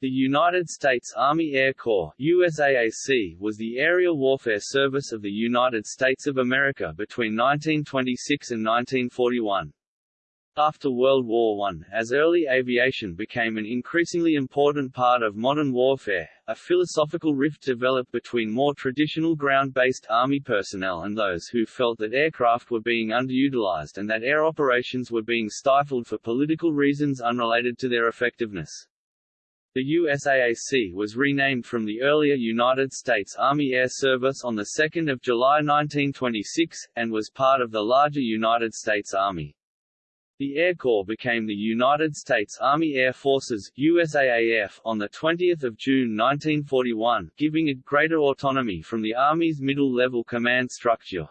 The United States Army Air Corps USAAC was the aerial warfare service of the United States of America between 1926 and 1941. After World War I, as early aviation became an increasingly important part of modern warfare, a philosophical rift developed between more traditional ground-based Army personnel and those who felt that aircraft were being underutilized and that air operations were being stifled for political reasons unrelated to their effectiveness. The USAAC was renamed from the earlier United States Army Air Service on 2 July 1926, and was part of the larger United States Army. The Air Corps became the United States Army Air Forces USAAF on 20 June 1941, giving it greater autonomy from the Army's middle-level command structure.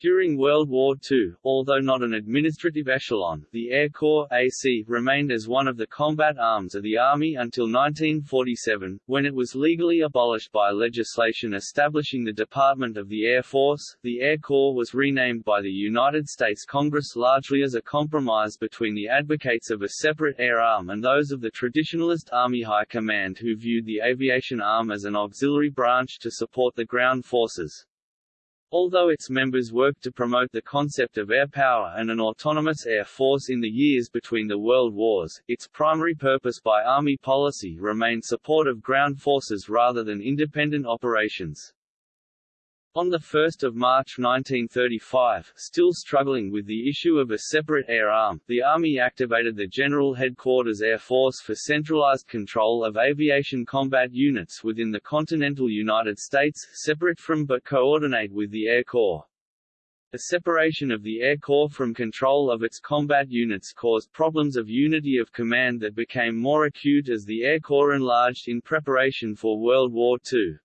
During World War II, although not an administrative echelon, the Air Corps AC remained as one of the combat arms of the Army until 1947, when it was legally abolished by legislation establishing the Department of the Air Force. The Air Corps was renamed by the United States Congress largely as a compromise between the advocates of a separate air arm and those of the traditionalist Army High Command who viewed the aviation arm as an auxiliary branch to support the ground forces. Although its members worked to promote the concept of air power and an autonomous air force in the years between the world wars, its primary purpose by Army policy remained support of ground forces rather than independent operations. On 1 March 1935, still struggling with the issue of a separate air arm, the Army activated the General Headquarters Air Force for centralized control of aviation combat units within the continental United States, separate from but coordinate with the Air Corps. The separation of the Air Corps from control of its combat units caused problems of unity of command that became more acute as the Air Corps enlarged in preparation for World War II.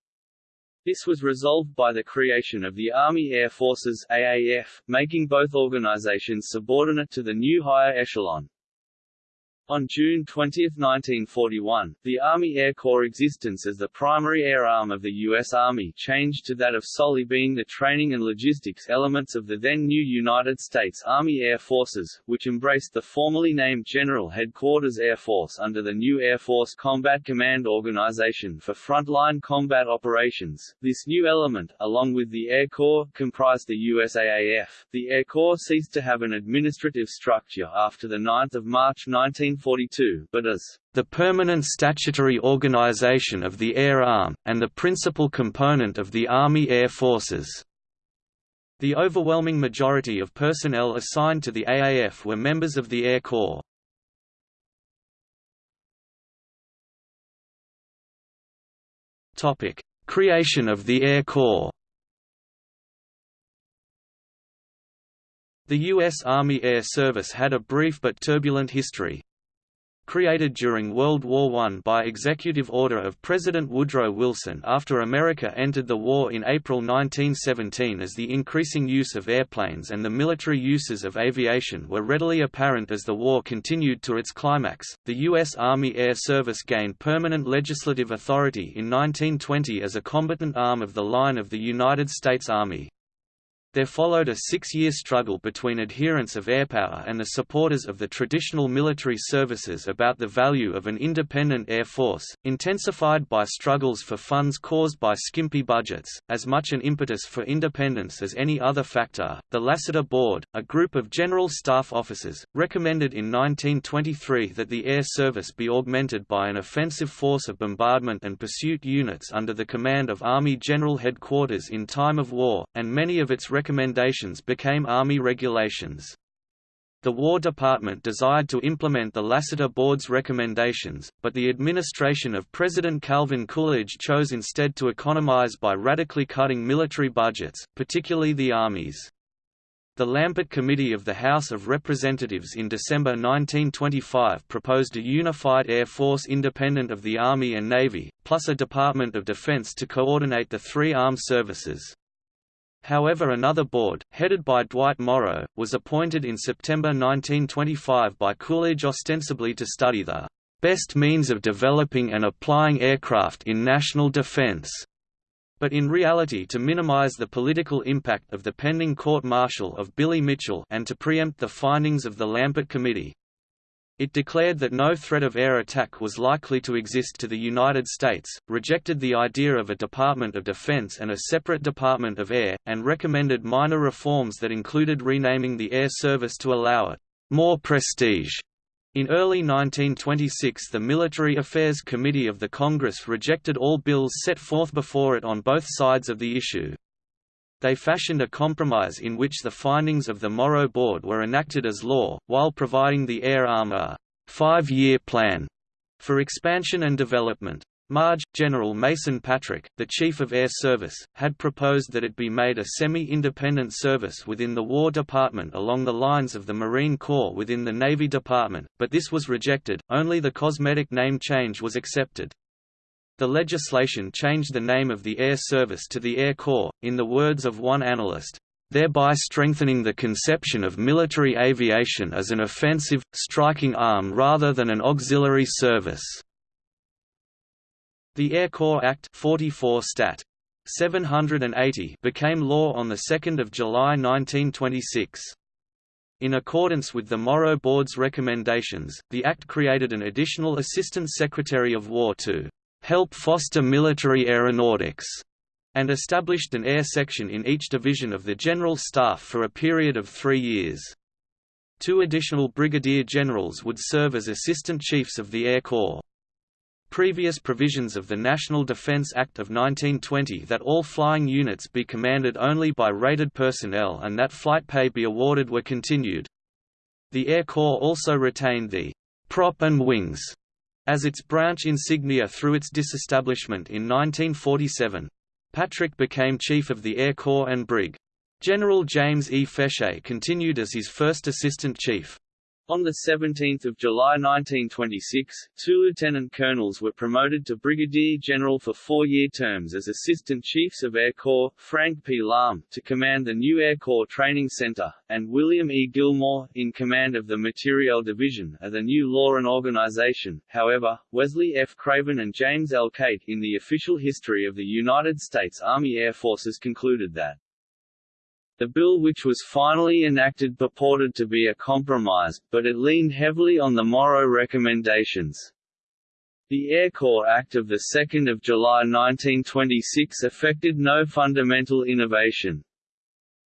This was resolved by the creation of the Army Air Forces AAF, making both organizations subordinate to the new higher echelon. On June 20, 1941, the Army Air Corps' existence as the primary air arm of the U.S. Army changed to that of solely being the training and logistics elements of the then new United States Army Air Forces, which embraced the formerly named General Headquarters Air Force under the new Air Force Combat Command Organization for frontline combat operations. This new element, along with the Air Corps, comprised the USAAF. The Air Corps ceased to have an administrative structure after 9 March 19 1942, but as the permanent statutory organization of the Air Arm, and the principal component of the Army Air Forces. The overwhelming majority of personnel assigned to the AAF were members of the Air Corps. Creation of the Air Corps The U.S. Army Air Service had a brief but turbulent history, created during World War I by executive order of President Woodrow Wilson after America entered the war in April 1917 as the increasing use of airplanes and the military uses of aviation were readily apparent as the war continued to its climax. The U.S. Army Air Service gained permanent legislative authority in 1920 as a combatant arm of the line of the United States Army. There followed a six-year struggle between adherents of airpower and the supporters of the traditional military services about the value of an independent air force, intensified by struggles for funds caused by skimpy budgets, as much an impetus for independence as any other factor. The Lassiter Board, a group of general staff officers, recommended in 1923 that the air service be augmented by an offensive force of bombardment and pursuit units under the command of Army General Headquarters in time of war, and many of its recommendations became Army regulations. The War Department desired to implement the Lassiter Board's recommendations, but the administration of President Calvin Coolidge chose instead to economize by radically cutting military budgets, particularly the Army's. The Lampert Committee of the House of Representatives in December 1925 proposed a unified Air Force independent of the Army and Navy, plus a Department of Defense to coordinate the three armed services. However another board, headed by Dwight Morrow, was appointed in September 1925 by Coolidge ostensibly to study the "...best means of developing and applying aircraft in national defense." but in reality to minimize the political impact of the pending court-martial of Billy Mitchell and to preempt the findings of the Lampert Committee. It declared that no threat of air attack was likely to exist to the United States, rejected the idea of a Department of Defense and a separate Department of Air, and recommended minor reforms that included renaming the Air Service to allow it more prestige. In early 1926 the Military Affairs Committee of the Congress rejected all bills set forth before it on both sides of the issue. They fashioned a compromise in which the findings of the Morrow Board were enacted as law, while providing the Air Arm a five-year plan for expansion and development. Marge, General Mason Patrick, the Chief of Air Service, had proposed that it be made a semi-independent service within the War Department along the lines of the Marine Corps within the Navy Department, but this was rejected, only the cosmetic name change was accepted. The legislation changed the name of the Air Service to the Air Corps, in the words of one analyst, thereby strengthening the conception of military aviation as an offensive, striking arm rather than an auxiliary service. The Air Corps Act 44 Stat. 780 became law on 2 July 1926. In accordance with the Morrow Board's recommendations, the Act created an additional Assistant Secretary of War to help foster military aeronautics, and established an air section in each division of the General Staff for a period of three years. Two additional brigadier generals would serve as assistant chiefs of the Air Corps. Previous provisions of the National Defense Act of 1920 that all flying units be commanded only by rated personnel and that flight pay be awarded were continued. The Air Corps also retained the prop and wings as its branch insignia through its disestablishment in 1947. Patrick became Chief of the Air Corps and Brig. General James E. Fechet continued as his first Assistant Chief. On 17 July 1926, two lieutenant colonels were promoted to brigadier general for four-year terms as Assistant Chiefs of Air Corps, Frank P. Lahm, to command the new Air Corps Training Center, and William E. Gilmore, in command of the Materiel Division, of the new law and organization. However, Wesley F. Craven and James L. Cate in the official history of the United States Army Air Forces concluded that the bill which was finally enacted purported to be a compromise, but it leaned heavily on the Morrow recommendations. The Air Corps Act of 2 July 1926 affected no fundamental innovation.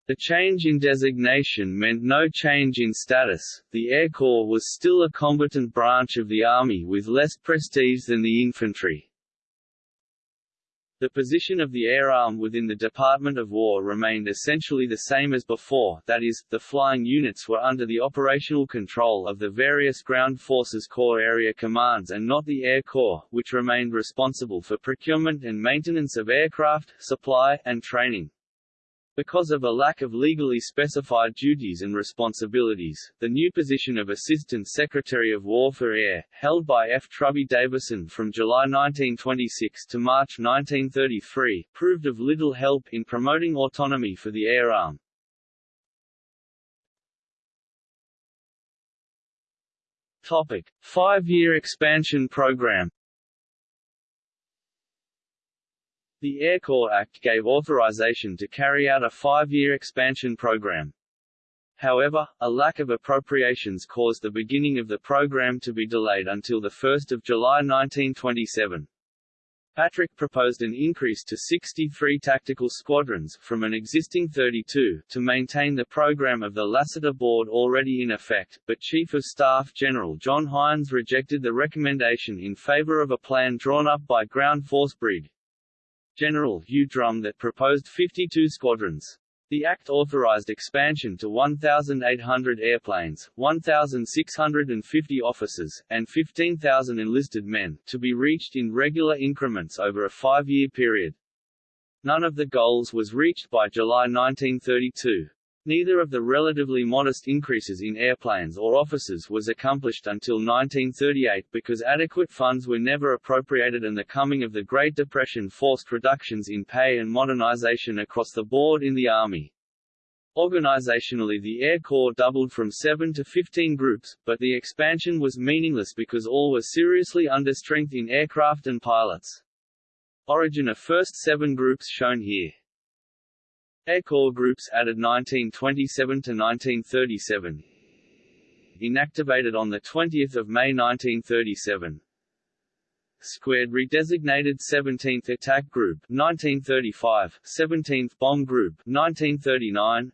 The change in designation meant no change in status, the Air Corps was still a combatant branch of the Army with less prestige than the infantry. The position of the air arm within the Department of War remained essentially the same as before, that is, the flying units were under the operational control of the various ground forces Corps area commands and not the Air Corps, which remained responsible for procurement and maintenance of aircraft, supply, and training. Because of a lack of legally specified duties and responsibilities, the new position of Assistant Secretary of War for Air, held by F. Trubee Davison from July 1926 to March 1933, proved of little help in promoting autonomy for the air arm. Five-year expansion program The Air Corps Act gave authorization to carry out a five-year expansion program. However, a lack of appropriations caused the beginning of the program to be delayed until 1 July 1927. Patrick proposed an increase to 63 tactical squadrons, from an existing 32, to maintain the program of the Lassiter Board already in effect, but Chief of Staff General John Hines rejected the recommendation in favor of a plan drawn up by Ground Force Brig. General Hugh Drum that proposed 52 squadrons. The act authorized expansion to 1,800 airplanes, 1,650 officers, and 15,000 enlisted men, to be reached in regular increments over a five-year period. None of the goals was reached by July 1932. Neither of the relatively modest increases in airplanes or officers was accomplished until 1938 because adequate funds were never appropriated and the coming of the Great Depression forced reductions in pay and modernization across the board in the Army. Organizationally the Air Corps doubled from 7 to 15 groups, but the expansion was meaningless because all were seriously under strength in aircraft and pilots. Origin of first seven groups shown here. Air Corps groups added 1927 to 1937. inactivated on 20 May 1937. Squared redesignated 17th Attack Group 1935, 17th Bomb Group 1939.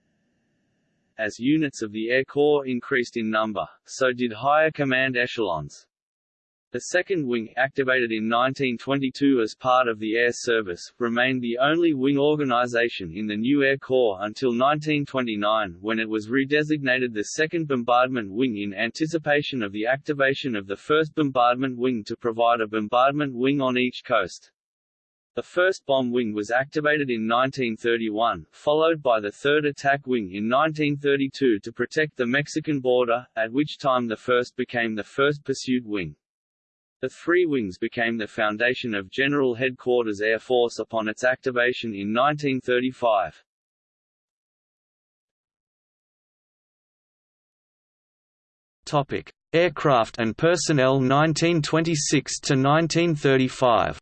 As units of the Air Corps increased in number, so did higher command echelons. The second wing, activated in 1922 as part of the Air Service, remained the only wing organization in the new Air Corps until 1929 when it was redesignated the 2nd Bombardment Wing in anticipation of the activation of the 1st Bombardment Wing to provide a bombardment wing on each coast. The first bomb wing was activated in 1931, followed by the third attack wing in 1932 to protect the Mexican border, at which time the first became the 1st Pursuit Wing. The three wings became the foundation of General Headquarters Air Force upon its activation in 1935. Topic: Aircraft and personnel 1926 to 1935.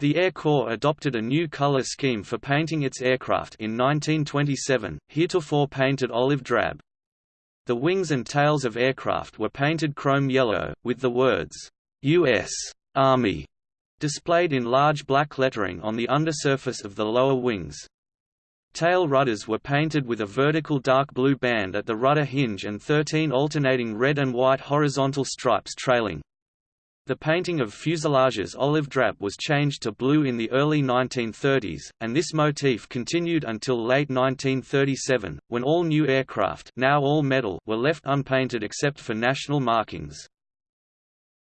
The Air Corps adopted a new color scheme for painting its aircraft in 1927, heretofore painted olive drab. The wings and tails of aircraft were painted chrome yellow, with the words, U.S. Army displayed in large black lettering on the undersurface of the lower wings. Tail rudders were painted with a vertical dark blue band at the rudder hinge and 13 alternating red and white horizontal stripes trailing. The painting of fuselages olive drab was changed to blue in the early 1930s, and this motif continued until late 1937, when all new aircraft now all metal were left unpainted except for national markings.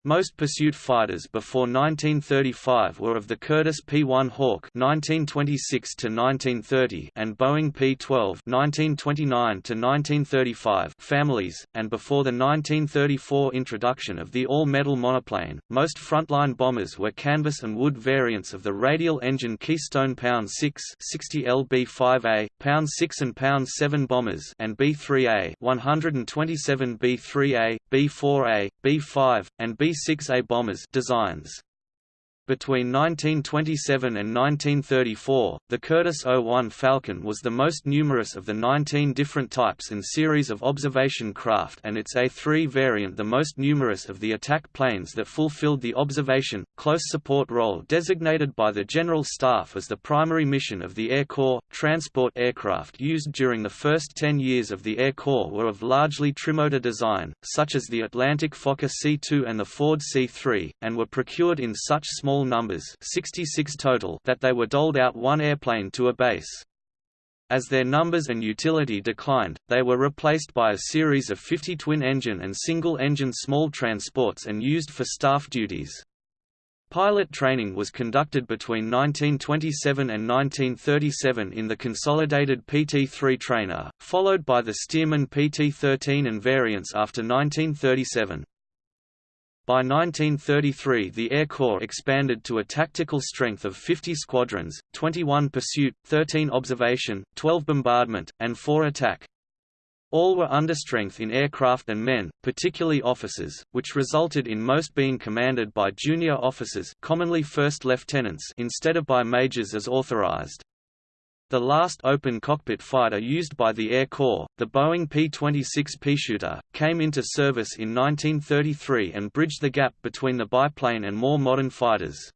Most pursuit fighters before 1935 were of the Curtiss P-1 Hawk (1926–1930) and Boeing P-12 (1929–1935) families, and before the 1934 introduction of the all-metal monoplane, most frontline bombers were canvas and wood variants of the radial engine Keystone Pound 6 60 LB-5A, Pound 6 and Pound 7 bombers, and B-3A 127 B-3A, B-4A, B-5, and B 6 a bombers designs. Between 1927 and 1934, the Curtiss 01 Falcon was the most numerous of the 19 different types and series of observation craft and its A-3 variant the most numerous of the attack planes that fulfilled the observation, close support role designated by the General Staff as the primary mission of the Air Corps. Transport aircraft used during the first 10 years of the Air Corps were of largely trimotor design, such as the Atlantic Fokker C-2 and the Ford C-3, and were procured in such small small numbers 66 total that they were doled out one airplane to a base. As their numbers and utility declined, they were replaced by a series of 50 twin-engine and single-engine small transports and used for staff duties. Pilot training was conducted between 1927 and 1937 in the consolidated PT-3 trainer, followed by the Stearman PT-13 and variants after 1937. By 1933 the Air Corps expanded to a tactical strength of 50 squadrons, 21 pursuit, 13 observation, 12 bombardment, and 4 attack. All were understrength in aircraft and men, particularly officers, which resulted in most being commanded by junior officers commonly first lieutenants instead of by majors as authorized. The last open cockpit fighter used by the Air Corps, the Boeing P-26 Peashooter, came into service in 1933 and bridged the gap between the biplane and more modern fighters.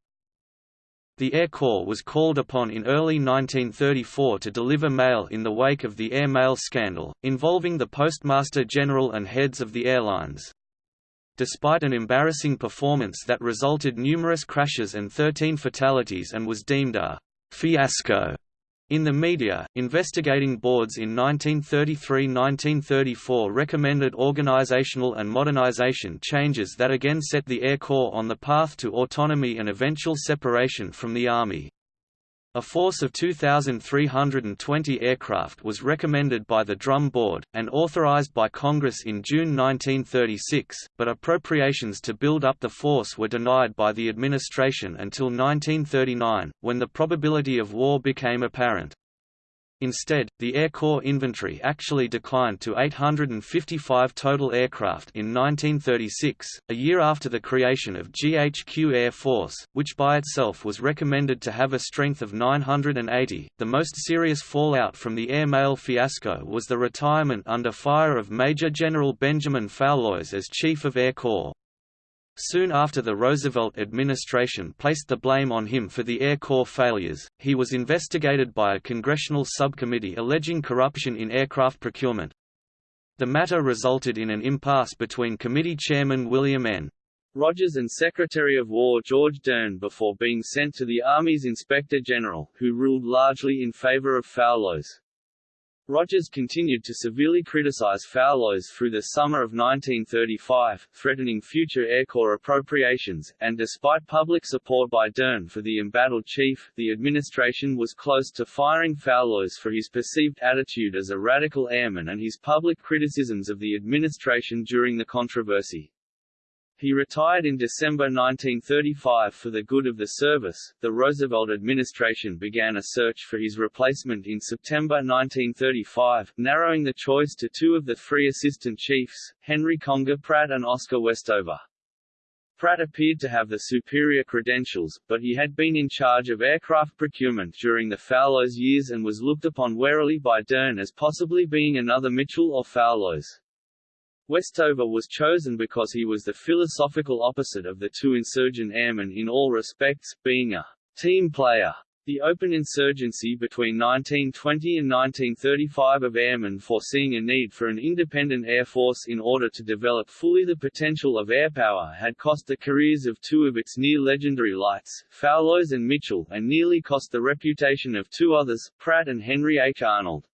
The Air Corps was called upon in early 1934 to deliver mail in the wake of the air mail scandal, involving the Postmaster General and heads of the airlines. Despite an embarrassing performance that resulted numerous crashes and 13 fatalities and was deemed a fiasco in the media, investigating boards in 1933–1934 recommended organizational and modernization changes that again set the Air Corps on the path to autonomy and eventual separation from the Army. A force of 2,320 aircraft was recommended by the Drum Board, and authorized by Congress in June 1936, but appropriations to build up the force were denied by the administration until 1939, when the probability of war became apparent. Instead, the Air Corps inventory actually declined to 855 total aircraft in 1936, a year after the creation of GHQ Air Force, which by itself was recommended to have a strength of 980. The most serious fallout from the air mail fiasco was the retirement under fire of Major General Benjamin Foulois as Chief of Air Corps. Soon after the Roosevelt administration placed the blame on him for the Air Corps failures, he was investigated by a congressional subcommittee alleging corruption in aircraft procurement. The matter resulted in an impasse between committee chairman William N. Rogers and Secretary of War George Dern before being sent to the Army's Inspector General, who ruled largely in favor of Foulois. Rogers continued to severely criticize Foulois through the summer of 1935, threatening future Air Corps appropriations, and despite public support by Dern for the embattled chief, the administration was close to firing Foulois for his perceived attitude as a radical airman and his public criticisms of the administration during the controversy. He retired in December 1935 for the good of the service. The Roosevelt administration began a search for his replacement in September 1935, narrowing the choice to two of the three assistant chiefs, Henry Conger Pratt and Oscar Westover. Pratt appeared to have the superior credentials, but he had been in charge of aircraft procurement during the Foulois years and was looked upon warily by Dern as possibly being another Mitchell or Foulois. Westover was chosen because he was the philosophical opposite of the two insurgent airmen in all respects, being a team player. The open insurgency between 1920 and 1935 of airmen foreseeing a need for an independent air force in order to develop fully the potential of air power had cost the careers of two of its near-legendary lights, Foulois and Mitchell, and nearly cost the reputation of two others, Pratt and Henry H. Arnold.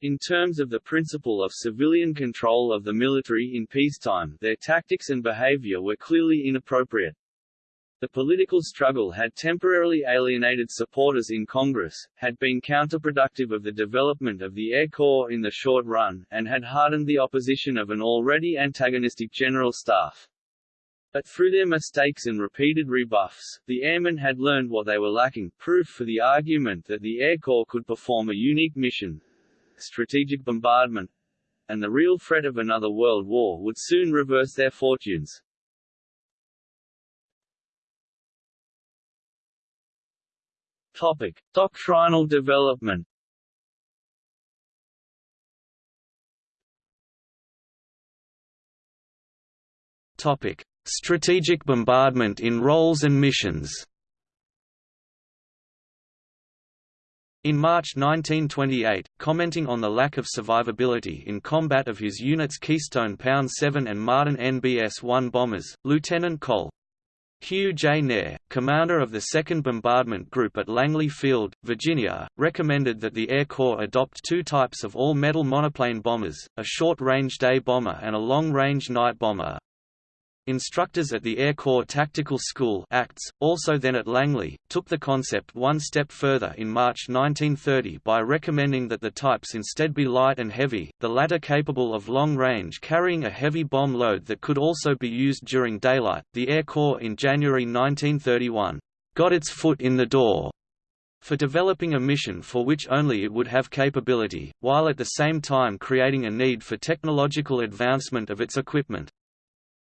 In terms of the principle of civilian control of the military in peacetime, their tactics and behavior were clearly inappropriate. The political struggle had temporarily alienated supporters in Congress, had been counterproductive of the development of the Air Corps in the short run, and had hardened the opposition of an already antagonistic General Staff. But through their mistakes and repeated rebuffs, the airmen had learned what they were lacking, proof for the argument that the Air Corps could perform a unique mission, strategic bombardment, and the real threat of another world war would soon reverse their fortunes. Topic: Doctrinal development. Topic: Strategic bombardment in roles and missions. In March 1928, commenting on the lack of survivability in combat of his unit's Keystone Pound 7 and Martin NBS-1 bombers, Lieutenant Col. Hugh J. Knerr, commander of the 2nd Bombardment Group at Langley Field, Virginia, recommended that the Air Corps adopt two types of all-metal monoplane bombers, a short-range day bomber and a long-range night bomber. Instructors at the Air Corps Tactical School ACTS, also then at Langley, took the concept one step further in March 1930 by recommending that the types instead be light and heavy, the latter capable of long range carrying a heavy bomb load that could also be used during daylight. The Air Corps in January 1931 got its foot in the door for developing a mission for which only it would have capability, while at the same time creating a need for technological advancement of its equipment.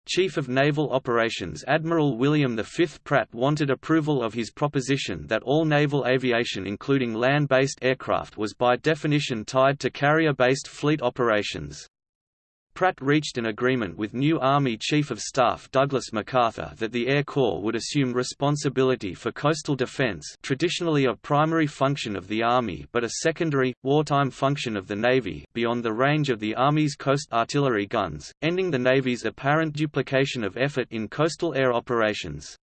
Chief of Naval Operations Admiral William V. Pratt wanted approval of his proposition that all naval aviation including land-based aircraft was by definition tied to carrier-based fleet operations. Pratt reached an agreement with new Army Chief of Staff Douglas MacArthur that the Air Corps would assume responsibility for coastal defense traditionally a primary function of the Army but a secondary, wartime function of the Navy beyond the range of the Army's coast artillery guns, ending the Navy's apparent duplication of effort in coastal air operations.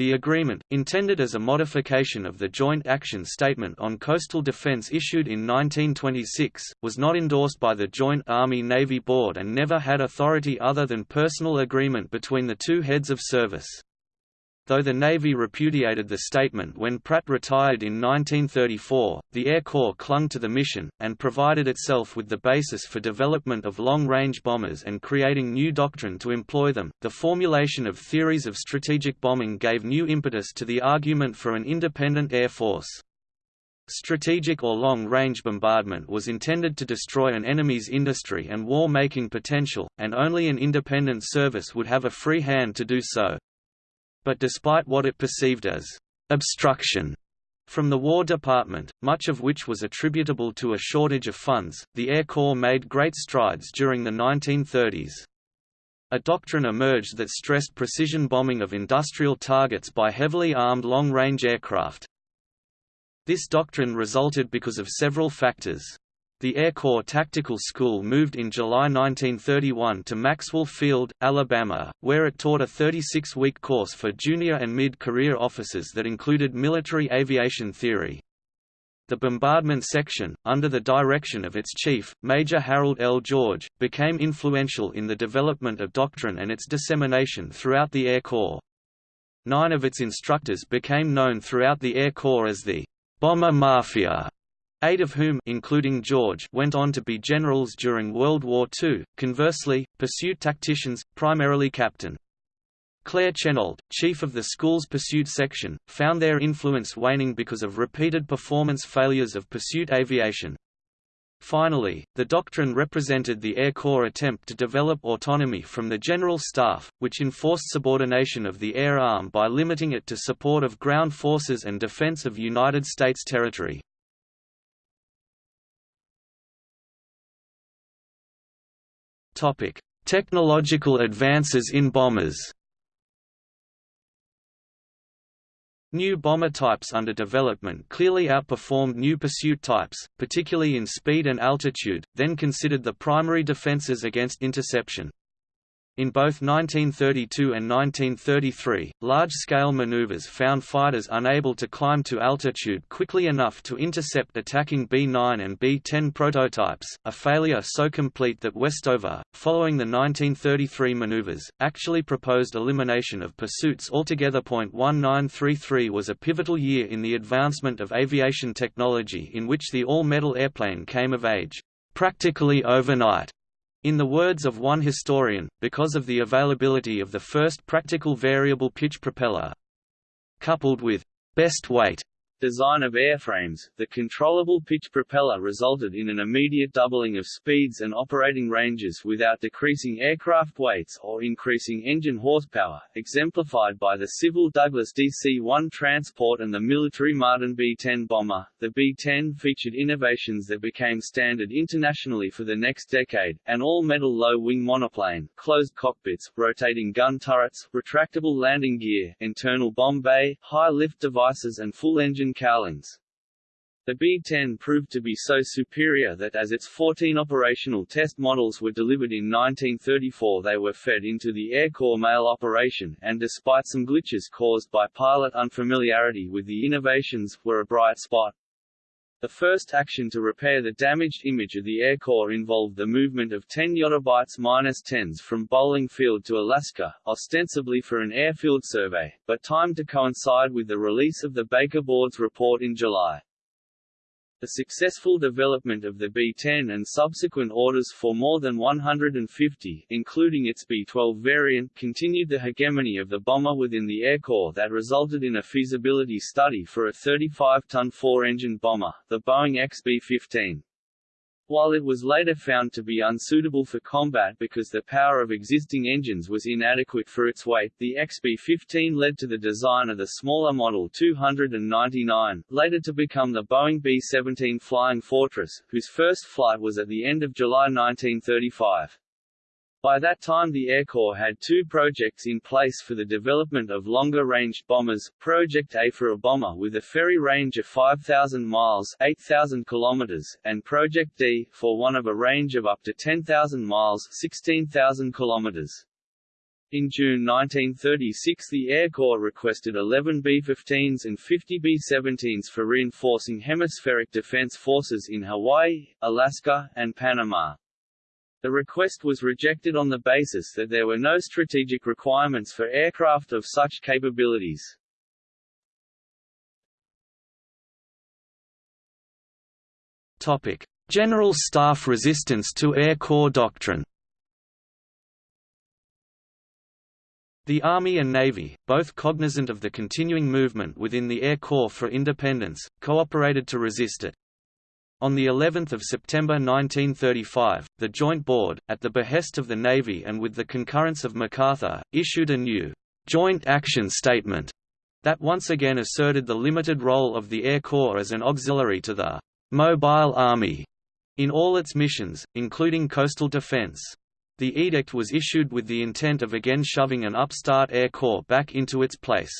The agreement, intended as a modification of the Joint Action Statement on Coastal Defense issued in 1926, was not endorsed by the Joint Army-Navy Board and never had authority other than personal agreement between the two heads of service. Though the Navy repudiated the statement when Pratt retired in 1934, the Air Corps clung to the mission, and provided itself with the basis for development of long-range bombers and creating new doctrine to employ them. The formulation of theories of strategic bombing gave new impetus to the argument for an independent air force. Strategic or long-range bombardment was intended to destroy an enemy's industry and war-making potential, and only an independent service would have a free hand to do so. But despite what it perceived as obstruction from the War Department, much of which was attributable to a shortage of funds, the Air Corps made great strides during the 1930s. A doctrine emerged that stressed precision bombing of industrial targets by heavily armed long-range aircraft. This doctrine resulted because of several factors. The Air Corps Tactical School moved in July 1931 to Maxwell Field, Alabama, where it taught a 36-week course for junior and mid-career officers that included military aviation theory. The bombardment section, under the direction of its chief, Major Harold L. George, became influential in the development of doctrine and its dissemination throughout the Air Corps. Nine of its instructors became known throughout the Air Corps as the Bomber Mafia eight of whom including George went on to be generals during World War II, conversely, pursuit tacticians, primarily Captain. Claire Chennault, chief of the school's pursuit section, found their influence waning because of repeated performance failures of pursuit aviation. Finally, the doctrine represented the Air Corps' attempt to develop autonomy from the General Staff, which enforced subordination of the air arm by limiting it to support of ground forces and defense of United States territory. Technological advances in bombers. New bomber types under development clearly outperformed new pursuit types, particularly in speed and altitude, then considered the primary defenses against interception. In both 1932 and 1933, large-scale maneuvers found fighters unable to climb to altitude quickly enough to intercept attacking B-9 and B-10 prototypes, a failure so complete that Westover, following the 1933 maneuvers, actually proposed elimination of pursuits altogether. 1933 was a pivotal year in the advancement of aviation technology in which the all-metal airplane came of age, practically overnight. In the words of one historian, because of the availability of the first practical variable pitch propeller, coupled with best weight design of airframes, the controllable pitch propeller resulted in an immediate doubling of speeds and operating ranges without decreasing aircraft weights or increasing engine horsepower, exemplified by the civil Douglas DC-1 transport and the military Martin B-10 bomber. The B-10 featured innovations that became standard internationally for the next decade, an all-metal low-wing monoplane, closed cockpits, rotating gun turrets, retractable landing gear, internal bomb bay, high-lift devices and full-engine cowlings. The B-10 proved to be so superior that as its 14 operational test models were delivered in 1934 they were fed into the Air Corps mail operation, and despite some glitches caused by pilot unfamiliarity with the innovations, were a bright spot. The first action to repair the damaged image of the Air Corps involved the movement of 10 Yottabytes-10s from Bolling Field to Alaska, ostensibly for an airfield survey, but timed to coincide with the release of the Baker Board's report in July. The successful development of the B-10 and subsequent orders for more than 150, including its B-12 variant, continued the hegemony of the bomber within the Air Corps that resulted in a feasibility study for a 35-ton four-engine bomber, the Boeing XB-15. While it was later found to be unsuitable for combat because the power of existing engines was inadequate for its weight, the XB-15 led to the design of the smaller Model 299, later to become the Boeing B-17 Flying Fortress, whose first flight was at the end of July 1935. By that time the Air Corps had two projects in place for the development of longer-ranged bombers, Project A for a bomber with a ferry range of 5,000 miles 8,000 kilometers, and Project D, for one of a range of up to 10,000 miles 16,000 kilometers. In June 1936 the Air Corps requested 11 B-15s and 50 B-17s for reinforcing hemispheric defense forces in Hawaii, Alaska, and Panama. The request was rejected on the basis that there were no strategic requirements for aircraft of such capabilities. Topic: General Staff resistance to Air Corps doctrine. The Army and Navy, both cognizant of the continuing movement within the Air Corps for independence, cooperated to resist it. On the 11th of September 1935, the Joint Board, at the behest of the Navy and with the concurrence of MacArthur, issued a new Joint Action Statement that once again asserted the limited role of the Air Corps as an auxiliary to the Mobile Army in all its missions, including coastal defense. The edict was issued with the intent of again shoving an upstart Air Corps back into its place.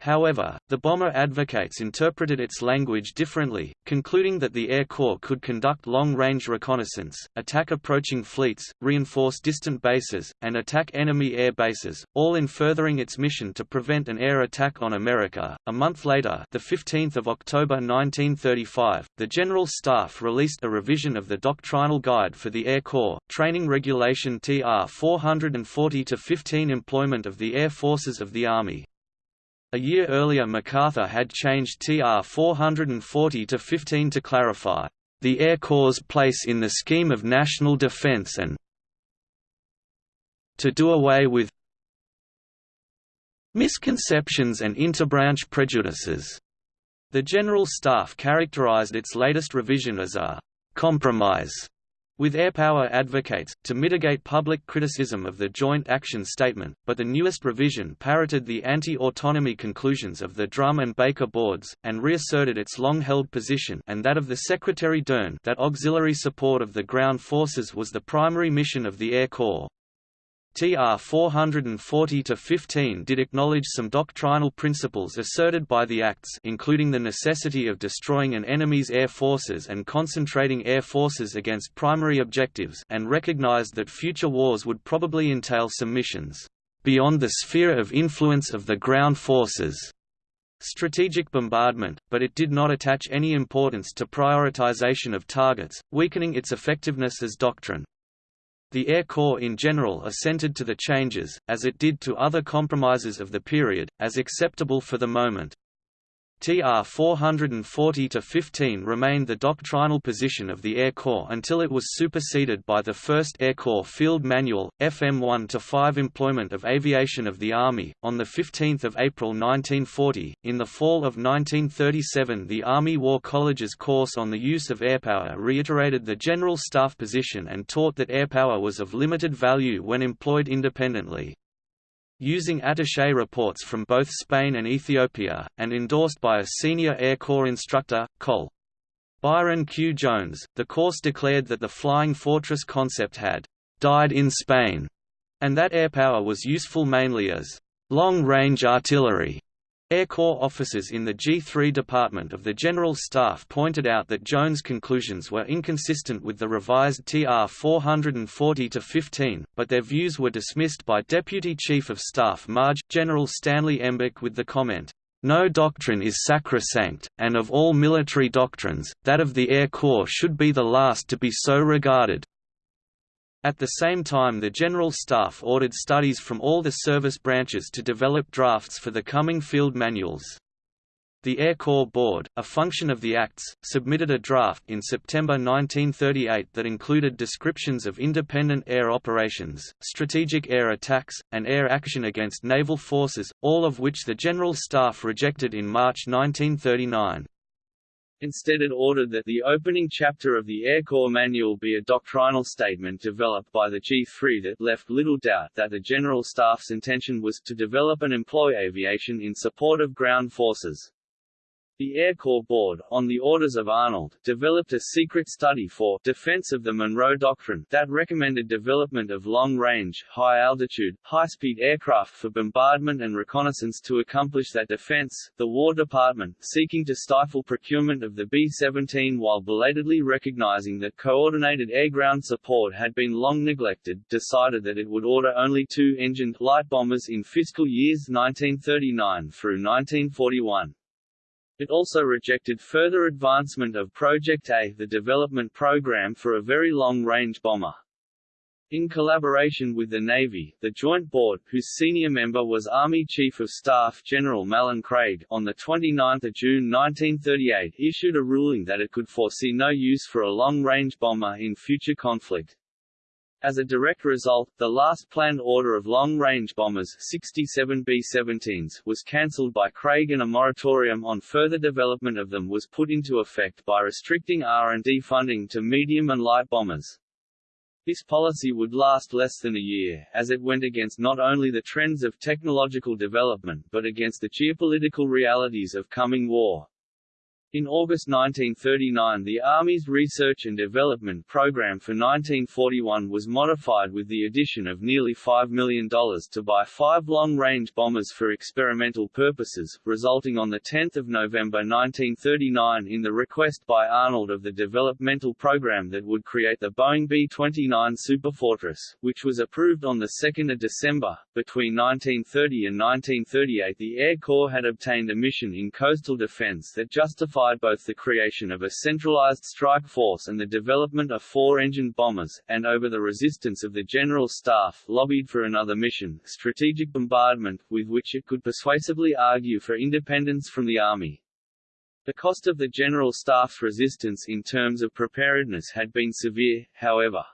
However, the bomber advocates interpreted its language differently, concluding that the Air Corps could conduct long-range reconnaissance, attack approaching fleets, reinforce distant bases, and attack enemy air bases, all in furthering its mission to prevent an air attack on America. A month later, the 15th of October 1935, the General Staff released a revision of the doctrinal guide for the Air Corps, Training Regulation TR 440-15 employment of the air forces of the Army. A year earlier MacArthur had changed TR 440 to 15 to clarify, "...the Air Corps' place in the scheme of national defense and to do away with misconceptions and interbranch prejudices." The General Staff characterized its latest revision as a «compromise» with airpower advocates, to mitigate public criticism of the Joint Action Statement, but the newest revision parroted the anti-autonomy conclusions of the Drum and Baker boards, and reasserted its long-held position and that of the Secretary Dern that auxiliary support of the ground forces was the primary mission of the Air Corps. TR 440-15 did acknowledge some doctrinal principles asserted by the ACTS including the necessity of destroying an enemy's air forces and concentrating air forces against primary objectives and recognized that future wars would probably entail some missions beyond the sphere of influence of the ground forces strategic bombardment, but it did not attach any importance to prioritization of targets, weakening its effectiveness as doctrine. The Air Corps in general assented to the changes, as it did to other compromises of the period, as acceptable for the moment. TR 440-15 remained the doctrinal position of the Air Corps until it was superseded by the First Air Corps Field Manual, FM 1-5 employment of aviation of the Army. On 15 April 1940, in the fall of 1937 the Army War College's course on the use of airpower reiterated the General Staff position and taught that airpower was of limited value when employed independently using attaché reports from both Spain and Ethiopia, and endorsed by a senior Air Corps instructor, Col. Byron Q. Jones, the course declared that the Flying Fortress concept had «died in Spain», and that airpower was useful mainly as «long-range artillery» Air Corps officers in the G3 Department of the General Staff pointed out that Jones' conclusions were inconsistent with the revised TR 440-15, but their views were dismissed by Deputy Chief of Staff Marge, General Stanley Embick with the comment, "...no doctrine is sacrosanct, and of all military doctrines, that of the Air Corps should be the last to be so regarded." At the same time the General Staff ordered studies from all the service branches to develop drafts for the coming field manuals. The Air Corps Board, a function of the ACTS, submitted a draft in September 1938 that included descriptions of independent air operations, strategic air attacks, and air action against naval forces, all of which the General Staff rejected in March 1939. Instead it ordered that the opening chapter of the Air Corps Manual be a doctrinal statement developed by the G3 that left little doubt that the General Staff's intention was to develop and employ aviation in support of ground forces. The Air Corps Board, on the orders of Arnold, developed a secret study for defense of the Monroe Doctrine that recommended development of long-range, high-altitude, high-speed aircraft for bombardment and reconnaissance to accomplish that defense. The War Department, seeking to stifle procurement of the B-17 while belatedly recognizing that coordinated air-ground support had been long neglected, decided that it would order only two-engined light bombers in fiscal years 1939 through 1941. It also rejected further advancement of Project A the development program for a very long-range bomber. In collaboration with the Navy, the Joint Board, whose senior member was Army Chief of Staff General Malin Craig, on 29 June 1938 issued a ruling that it could foresee no use for a long-range bomber in future conflict. As a direct result, the last planned order of long-range bombers 67 B-17s was cancelled by Craig and a moratorium on further development of them was put into effect by restricting R&D funding to medium and light bombers. This policy would last less than a year, as it went against not only the trends of technological development but against the geopolitical realities of coming war. In August 1939 the Army's Research and Development Program for 1941 was modified with the addition of nearly $5 million to buy five long-range bombers for experimental purposes, resulting on 10 November 1939 in the request by Arnold of the developmental program that would create the Boeing B-29 Superfortress, which was approved on 2 December. Between 1930 and 1938 the Air Corps had obtained a mission in coastal defense that justified both the creation of a centralized strike force and the development of four-engine bombers, and over the resistance of the General Staff lobbied for another mission, strategic bombardment, with which it could persuasively argue for independence from the Army. The cost of the General Staff's resistance in terms of preparedness had been severe, however.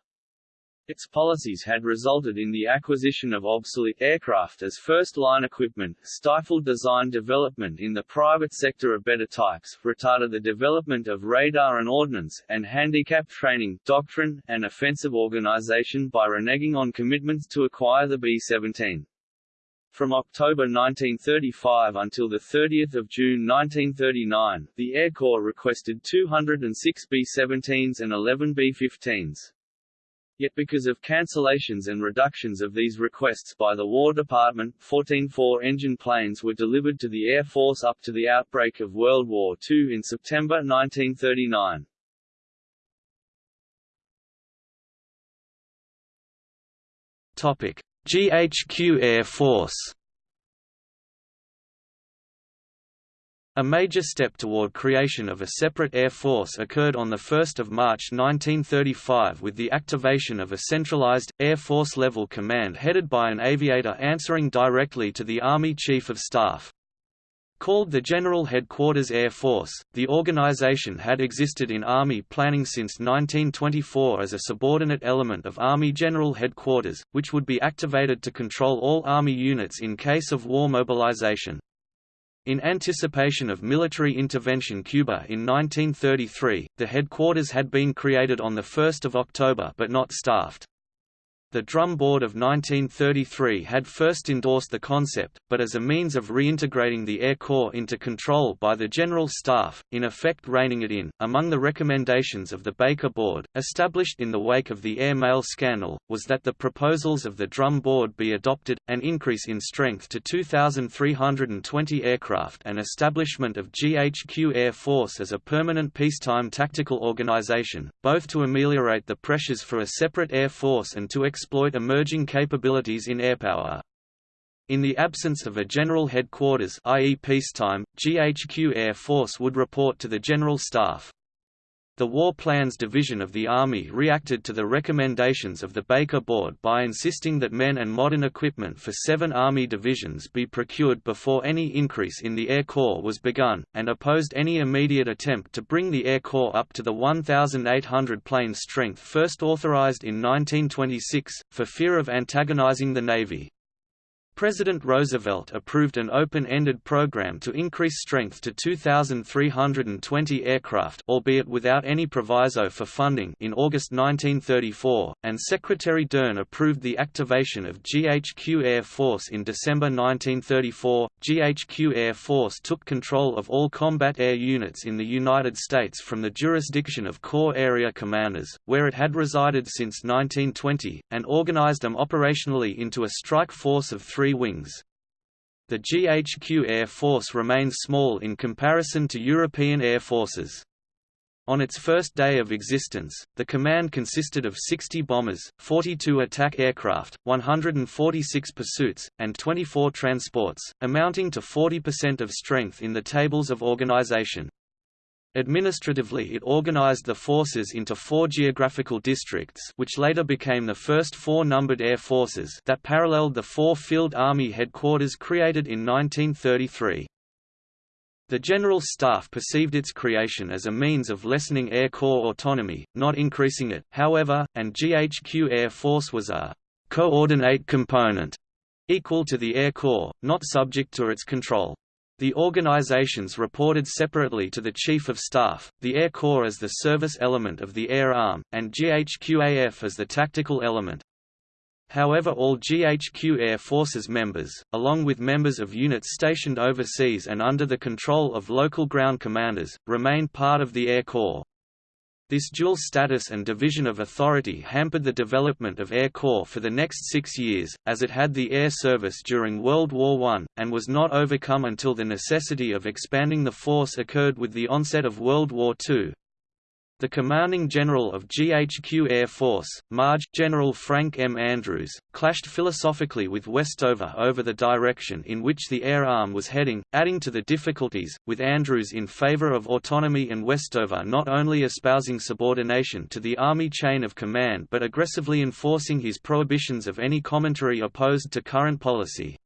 Its policies had resulted in the acquisition of obsolete aircraft as first-line equipment, stifled design development in the private sector of better types, retarded the development of radar and ordnance, and handicapped training, doctrine, and offensive organization by reneging on commitments to acquire the B-17. From October 1935 until 30 June 1939, the Air Corps requested 206 B-17s and 11 B-15s. Yet because of cancellations and reductions of these requests by the War Department, 14 four-engine planes were delivered to the Air Force up to the outbreak of World War II in September 1939. Topic: GHQ Air Force A major step toward creation of a separate air force occurred on 1 March 1935 with the activation of a centralized, Air Force-level command headed by an aviator answering directly to the Army Chief of Staff. Called the General Headquarters Air Force, the organization had existed in Army planning since 1924 as a subordinate element of Army General Headquarters, which would be activated to control all Army units in case of war mobilization. In anticipation of military intervention Cuba in 1933, the headquarters had been created on 1 October but not staffed. The Drum Board of 1933 had first endorsed the concept, but as a means of reintegrating the Air Corps into control by the General Staff, in effect reining it in. Among the recommendations of the Baker Board, established in the wake of the air mail scandal, was that the proposals of the Drum Board be adopted, an increase in strength to 2,320 aircraft and establishment of GHQ Air Force as a permanent peacetime tactical organization, both to ameliorate the pressures for a separate air force and to exploit emerging capabilities in airpower. In the absence of a general headquarters i.e. peacetime, GHQ Air Force would report to the General Staff. The War Plans Division of the Army reacted to the recommendations of the Baker Board by insisting that men and modern equipment for seven Army divisions be procured before any increase in the Air Corps was begun, and opposed any immediate attempt to bring the Air Corps up to the 1,800 plane strength first authorized in 1926, for fear of antagonizing the Navy. President Roosevelt approved an open-ended program to increase strength to 2,320 aircraft albeit without any proviso for funding in August 1934, and Secretary Dern approved the activation of GHQ Air Force in December 1934. GHQ Air Force took control of all combat air units in the United States from the jurisdiction of Corps Area Commanders, where it had resided since 1920, and organized them operationally into a strike force of three three wings. The GHQ Air Force remains small in comparison to European air forces. On its first day of existence, the command consisted of 60 bombers, 42 attack aircraft, 146 pursuits, and 24 transports, amounting to 40% of strength in the tables of organization. Administratively it organized the forces into four geographical districts which later became the first four numbered air forces that paralleled the four field army headquarters created in 1933. The General Staff perceived its creation as a means of lessening Air Corps autonomy, not increasing it, however, and GHQ Air Force was a «coordinate component» equal to the Air Corps, not subject to its control. The organizations reported separately to the Chief of Staff, the Air Corps as the service element of the Air Arm, and GHQAF as the tactical element. However all GHQ Air Forces members, along with members of units stationed overseas and under the control of local ground commanders, remain part of the Air Corps. This dual status and division of authority hampered the development of Air Corps for the next six years, as it had the air service during World War I, and was not overcome until the necessity of expanding the force occurred with the onset of World War II. The commanding general of GHQ Air Force, Marge General Frank M. Andrews, clashed philosophically with Westover over the direction in which the air arm was heading, adding to the difficulties, with Andrews in favor of autonomy and Westover not only espousing subordination to the Army chain of command but aggressively enforcing his prohibitions of any commentary opposed to current policy.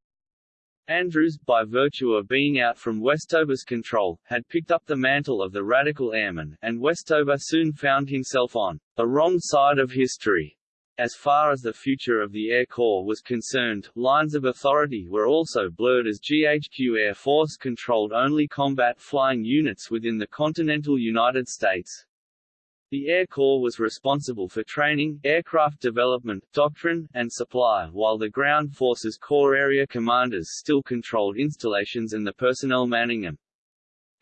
Andrews, by virtue of being out from Westover's control, had picked up the mantle of the radical airman, and Westover soon found himself on the wrong side of history. As far as the future of the Air Corps was concerned, lines of authority were also blurred as GHQ Air Force controlled only combat flying units within the continental United States. The Air Corps was responsible for training, aircraft development, doctrine, and supply, while the Ground Forces Corps area commanders still controlled installations and the personnel manning them.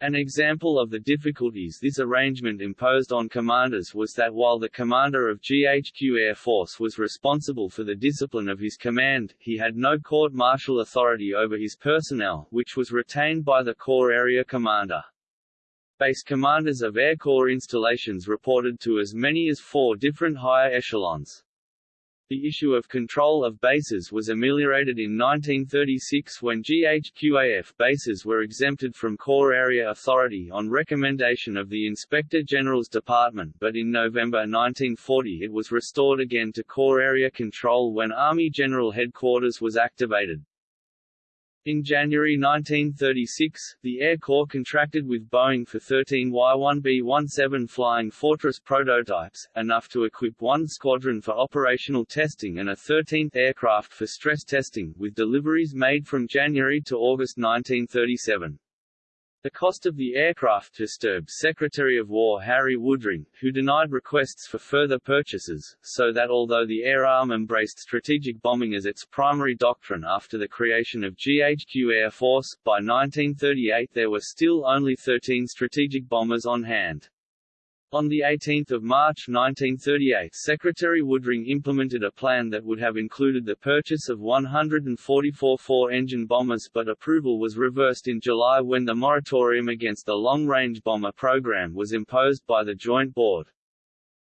An example of the difficulties this arrangement imposed on commanders was that while the commander of GHQ Air Force was responsible for the discipline of his command, he had no court-martial authority over his personnel, which was retained by the Corps area commander. Base commanders of Air Corps installations reported to as many as four different higher echelons. The issue of control of bases was ameliorated in 1936 when GHQAF bases were exempted from Corps Area Authority on recommendation of the Inspector General's Department but in November 1940 it was restored again to Corps Area Control when Army General Headquarters was activated. In January 1936, the Air Corps contracted with Boeing for 13 Y-1B-17 Flying Fortress prototypes, enough to equip one squadron for operational testing and a 13th aircraft for stress testing, with deliveries made from January to August 1937. The cost of the aircraft disturbed Secretary of War Harry Woodring, who denied requests for further purchases, so that although the air arm embraced strategic bombing as its primary doctrine after the creation of GHQ Air Force, by 1938 there were still only 13 strategic bombers on hand. On 18 March 1938 Secretary Woodring implemented a plan that would have included the purchase of 144 four-engine bombers but approval was reversed in July when the moratorium against the long-range bomber program was imposed by the Joint Board.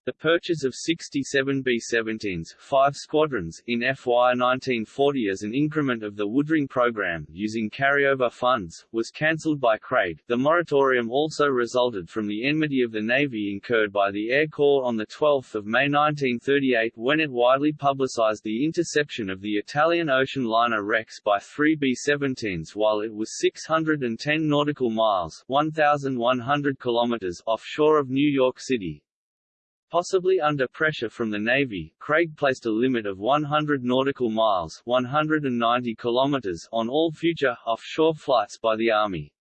The purchase of 67 B-17s five squadrons in FY 1940 as an increment of the Woodring program, using carryover funds, was cancelled by Craig. The moratorium also resulted from the enmity of the Navy incurred by the Air Corps on 12 May 1938 when it widely publicized the interception of the Italian ocean liner Rex by three B-17s while it was 610 nautical miles 1,100 kilometers offshore of New York City. Possibly under pressure from the Navy, Craig placed a limit of 100 nautical miles 190 kilometers on all future, offshore flights by the Army.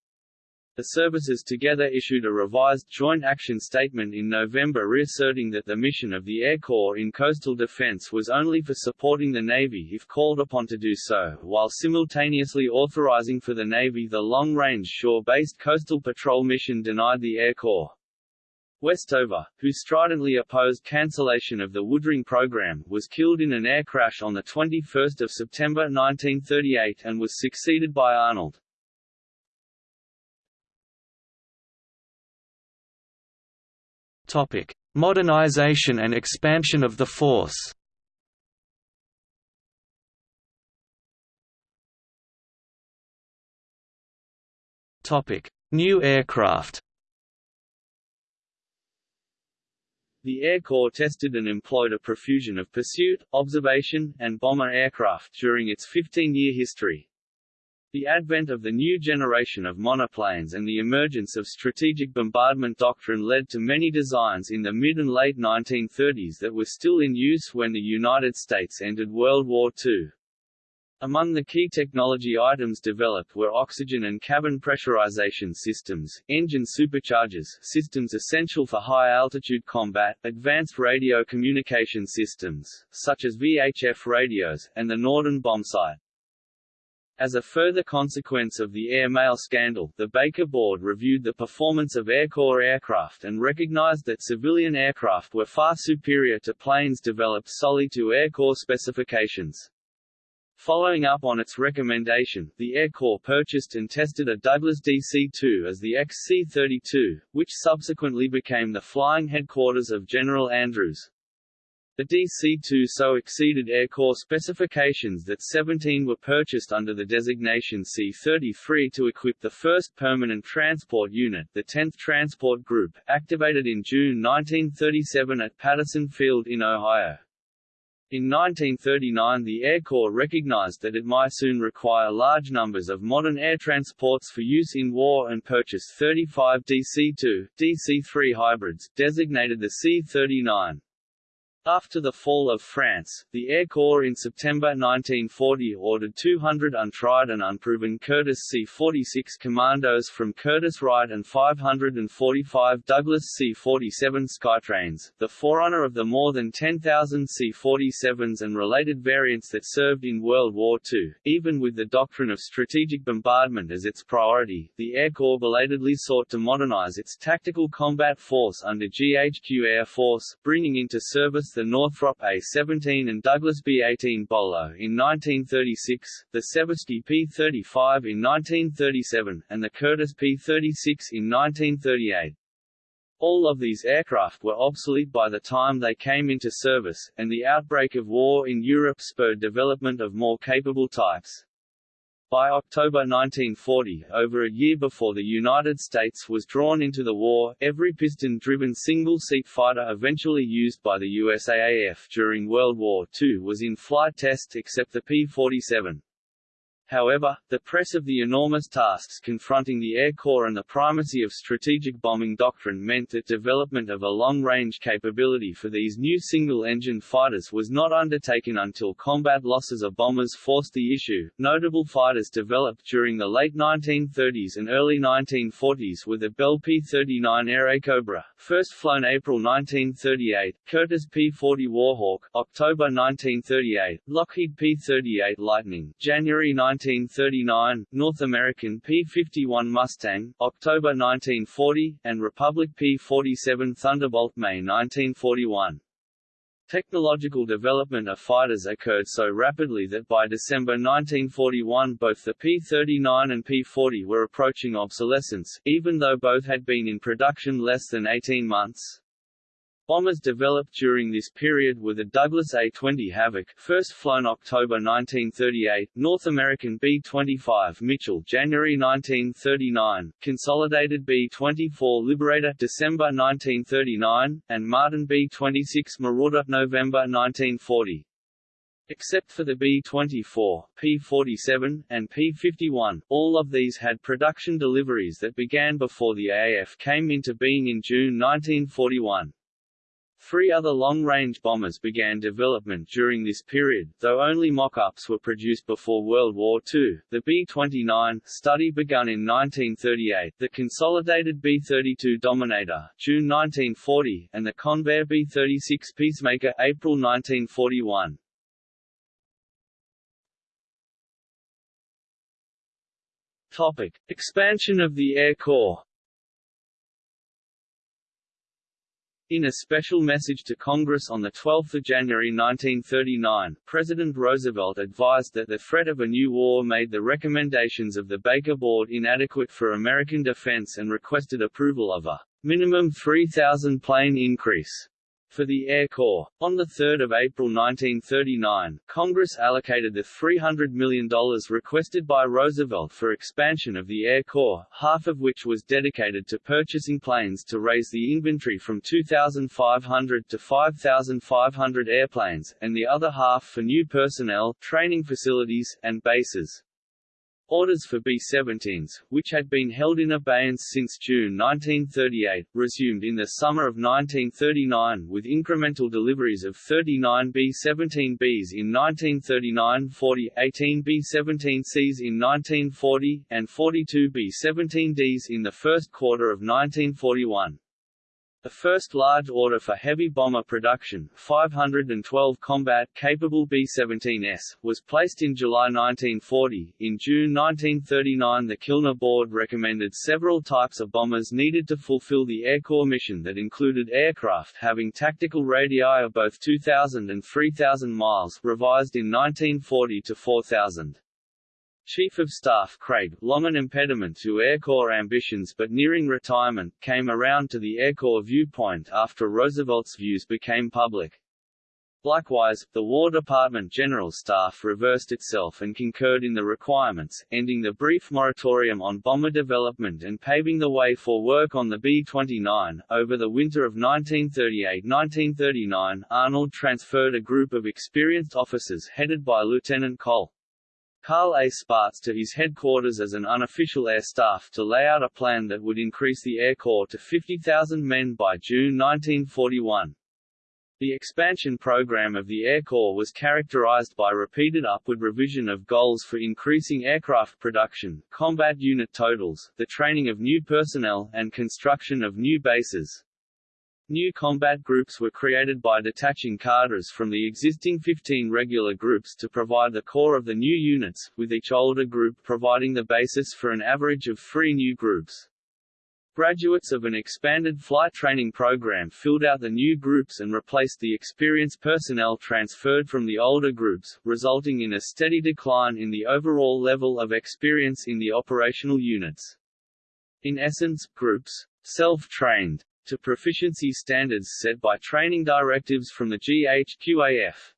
The services together issued a revised Joint Action Statement in November reasserting that the mission of the Air Corps in coastal defense was only for supporting the Navy if called upon to do so, while simultaneously authorizing for the Navy the long-range shore-based coastal patrol mission denied the Air Corps. Westover, who stridently opposed cancellation of the Woodring program, was killed in an air crash on 21 September 1938 and was succeeded by Arnold. Topic: Modernization and expansion of the force. Topic: New aircraft. The Air Corps tested and employed a profusion of pursuit, observation, and bomber aircraft during its 15-year history. The advent of the new generation of monoplanes and the emergence of strategic bombardment doctrine led to many designs in the mid and late 1930s that were still in use when the United States entered World War II. Among the key technology items developed were oxygen and cabin pressurization systems, engine superchargers systems essential for high-altitude combat, advanced radio communication systems, such as VHF radios, and the Norden bombsight. As a further consequence of the air mail scandal, the Baker Board reviewed the performance of Air Corps aircraft and recognized that civilian aircraft were far superior to planes developed solely to Air Corps specifications. Following up on its recommendation, the Air Corps purchased and tested a Douglas DC-2 as the XC-32, which subsequently became the flying headquarters of General Andrews. The DC-2 so exceeded Air Corps specifications that 17 were purchased under the designation C-33 to equip the 1st Permanent Transport Unit the 10th Transport Group, activated in June 1937 at Patterson Field in Ohio. In 1939 the Air Corps recognized that it might soon require large numbers of modern air transports for use in war and purchased 35 DC-2, DC-3 hybrids, designated the C-39. After the fall of France, the Air Corps in September 1940 ordered 200 untried and unproven Curtiss C-46 commandos from Curtiss-Wright and 545 Douglas C-47 Skytrains, the forerunner of the more than 10,000 C-47s and related variants that served in World War II. Even with the doctrine of strategic bombardment as its priority, the Air Corps belatedly sought to modernize its tactical combat force under GHQ Air Force, bringing into service the Northrop A-17 and Douglas B-18 Bolo in 1936, the Seversky P-35 in 1937, and the Curtiss P-36 in 1938. All of these aircraft were obsolete by the time they came into service, and the outbreak of war in Europe spurred development of more capable types. By October 1940, over a year before the United States was drawn into the war, every piston-driven single-seat fighter eventually used by the USAAF during World War II was in flight test except the P-47. However, the press of the enormous tasks confronting the Air Corps and the primacy of strategic bombing doctrine meant that development of a long-range capability for these new single-engine fighters was not undertaken until combat losses of bombers forced the issue. Notable fighters developed during the late 1930s and early 1940s were the Bell P-39 Airacobra, first flown April 1938, Curtiss P-40 Warhawk, October 1938, Lockheed P-38 Lightning, January 19 1939, North American P-51 Mustang, October 1940, and Republic P-47 Thunderbolt May 1941. Technological development of fighters occurred so rapidly that by December 1941 both the P-39 and P-40 were approaching obsolescence, even though both had been in production less than 18 months. Bombers developed during this period were the Douglas A-20 Havoc first flown October 1938, North American B-25 Mitchell January 1939, Consolidated B-24 Liberator December 1939, and Martin B-26 Marauder November 1940. Except for the B-24, P-47, and P-51, all of these had production deliveries that began before the AF came into being in June 1941. Three other long-range bombers began development during this period, though only mock-ups were produced before World War II. The B-29 study begun in 1938, the consolidated B-32 Dominator, June 1940, and the Convair B-36 Peacemaker, April 1941. Topic: Expansion of the Air Corps. In a special message to Congress on 12 January 1939, President Roosevelt advised that the threat of a new war made the recommendations of the Baker Board inadequate for American defense and requested approval of a minimum 3,000 plane increase for the Air Corps. On 3 April 1939, Congress allocated the $300 million requested by Roosevelt for expansion of the Air Corps, half of which was dedicated to purchasing planes to raise the inventory from 2,500 to 5,500 airplanes, and the other half for new personnel, training facilities, and bases. Orders for B-17s, which had been held in abeyance since June 1938, resumed in the summer of 1939 with incremental deliveries of 39 B-17Bs in 1939–40, 18 B-17Cs in 1940, and 42 B-17Ds in the first quarter of 1941. The first large order for heavy bomber production, 512 combat-capable B-17S, was placed in July 1940. In June 1939 the Kilner Board recommended several types of bombers needed to fulfill the Air Corps mission that included aircraft having tactical radii of both 2,000 and 3,000 miles revised in 1940 to 4,000. Chief of Staff Craig, long an impediment to Air Corps ambitions but nearing retirement, came around to the Air Corps viewpoint after Roosevelt's views became public. Likewise, the War Department General Staff reversed itself and concurred in the requirements, ending the brief moratorium on bomber development and paving the way for work on the B-29. Over the winter of 1938–1939, Arnold transferred a group of experienced officers headed by Lieutenant Col. Carl A. Spaatz to his headquarters as an unofficial air staff to lay out a plan that would increase the Air Corps to 50,000 men by June 1941. The expansion program of the Air Corps was characterized by repeated upward revision of goals for increasing aircraft production, combat unit totals, the training of new personnel, and construction of new bases. New combat groups were created by detaching cadres from the existing 15 regular groups to provide the core of the new units, with each older group providing the basis for an average of three new groups. Graduates of an expanded flight training program filled out the new groups and replaced the experienced personnel transferred from the older groups, resulting in a steady decline in the overall level of experience in the operational units. In essence, groups self-trained to proficiency standards set by training directives from the GHQAF.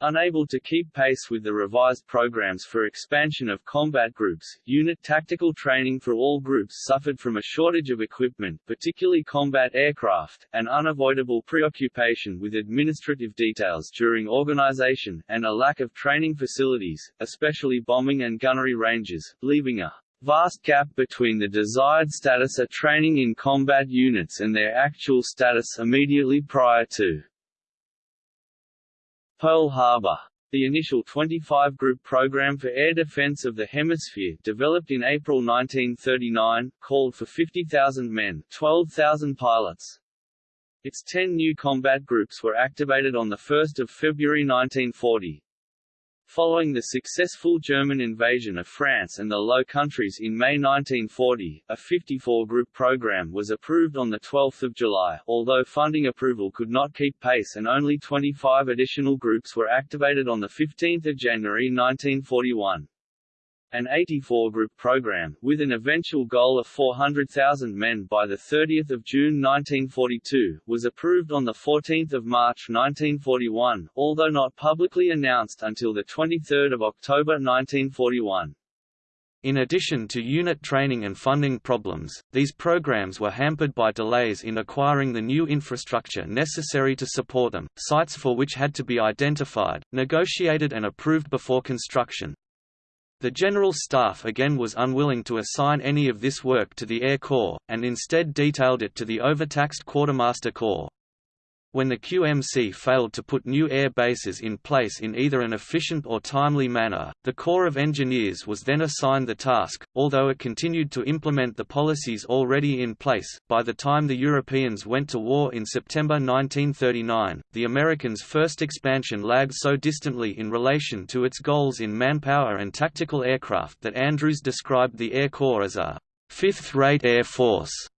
Unable to keep pace with the revised programs for expansion of combat groups, unit tactical training for all groups suffered from a shortage of equipment particularly combat aircraft, an unavoidable preoccupation with administrative details during organization, and a lack of training facilities, especially bombing and gunnery ranges, leaving a vast gap between the desired status of training in combat units and their actual status immediately prior to Pearl Harbor. The initial 25-group program for air defense of the hemisphere developed in April 1939, called for 50,000 men 12,000 pilots. Its 10 new combat groups were activated on the 1 February 1940. Following the successful German invasion of France and the Low Countries in May 1940, a 54-group program was approved on 12 July, although funding approval could not keep pace and only 25 additional groups were activated on 15 January 1941. An 84-group program, with an eventual goal of 400,000 men by 30 June 1942, was approved on 14 March 1941, although not publicly announced until 23 October 1941. In addition to unit training and funding problems, these programs were hampered by delays in acquiring the new infrastructure necessary to support them, sites for which had to be identified, negotiated and approved before construction. The General Staff again was unwilling to assign any of this work to the Air Corps, and instead detailed it to the overtaxed Quartermaster Corps. When the QMC failed to put new air bases in place in either an efficient or timely manner, the Corps of Engineers was then assigned the task, although it continued to implement the policies already in place. By the time the Europeans went to war in September 1939, the Americans' first expansion lagged so distantly in relation to its goals in manpower and tactical aircraft that Andrews described the Air Corps as a fifth-rate air force.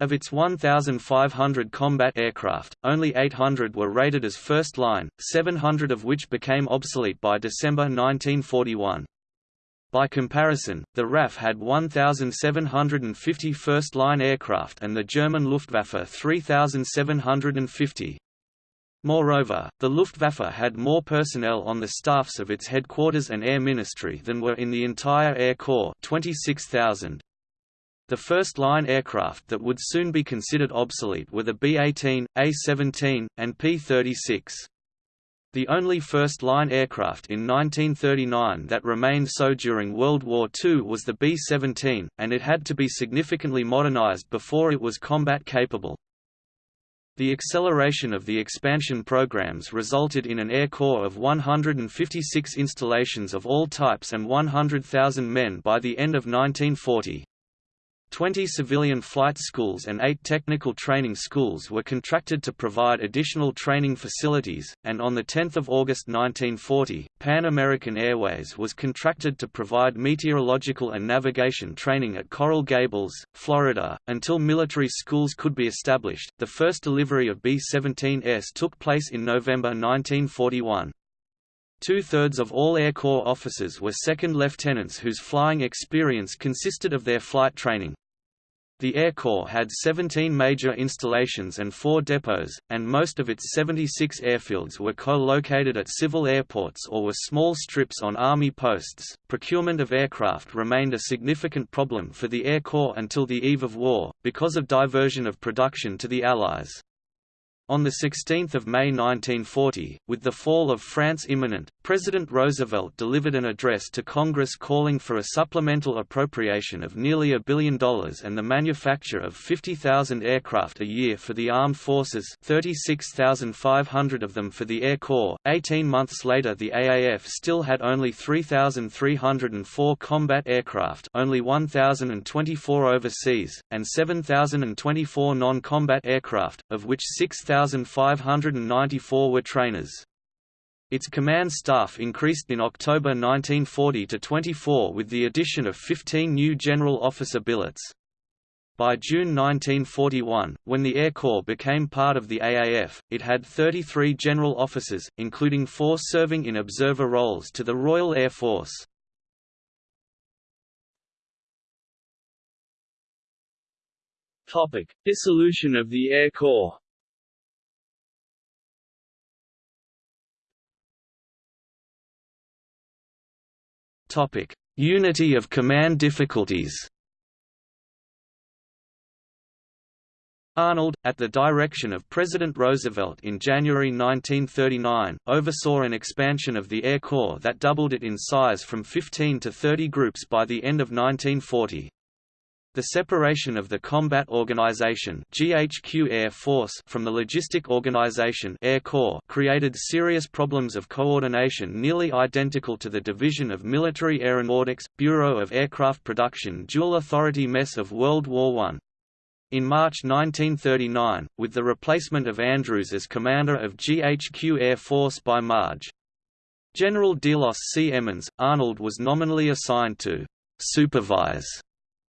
Of its 1,500 combat aircraft, only 800 were rated as first line, 700 of which became obsolete by December 1941. By comparison, the RAF had 1,750 first-line aircraft and the German Luftwaffe 3,750. Moreover, the Luftwaffe had more personnel on the staffs of its headquarters and air ministry than were in the entire Air Corps 26,000. The first-line aircraft that would soon be considered obsolete were the B-18, A-17, and P-36. The only first-line aircraft in 1939 that remained so during World War II was the B-17, and it had to be significantly modernized before it was combat capable. The acceleration of the expansion programs resulted in an Air Corps of 156 installations of all types and 100,000 men by the end of 1940. Twenty civilian flight schools and eight technical training schools were contracted to provide additional training facilities, and on 10 August 1940, Pan American Airways was contracted to provide meteorological and navigation training at Coral Gables, Florida, until military schools could be established. The first delivery of B-17s took place in November 1941. Two-thirds of all Air Corps officers were second lieutenants whose flying experience consisted of their flight training. The Air Corps had 17 major installations and four depots, and most of its 76 airfields were co-located at civil airports or were small strips on Army posts. Procurement of aircraft remained a significant problem for the Air Corps until the eve of war, because of diversion of production to the Allies. On 16 May 1940, with the fall of France imminent, President Roosevelt delivered an address to Congress calling for a supplemental appropriation of nearly a billion dollars and the manufacture of 50,000 aircraft a year for the armed forces 36,500 of them for the Air Corps. Eighteen months later the AAF still had only 3,304 combat aircraft only 1,024 overseas, and 7,024 non-combat aircraft, of which 6,594 were trainers. Its command staff increased in October 1940 to 24 with the addition of 15 new general officer billets. By June 1941, when the Air Corps became part of the AAF, it had 33 general officers, including four serving in observer roles to the Royal Air Force. Topic: Dissolution of the Air Corps. Topic: Unity of command difficulties. Arnold, at the direction of President Roosevelt in January 1939, oversaw an expansion of the Air Corps that doubled it in size from 15 to 30 groups by the end of 1940. The separation of the Combat Organization (GHQ Air Force) from the Logistic Organization (Air Corps) created serious problems of coordination nearly identical to the division of Military Aeronautics Bureau of Aircraft Production dual authority mess of World War I. In March 1939, with the replacement of Andrews as commander of GHQ Air Force by Marge. General Delos C. Emmons, Arnold was nominally assigned to supervise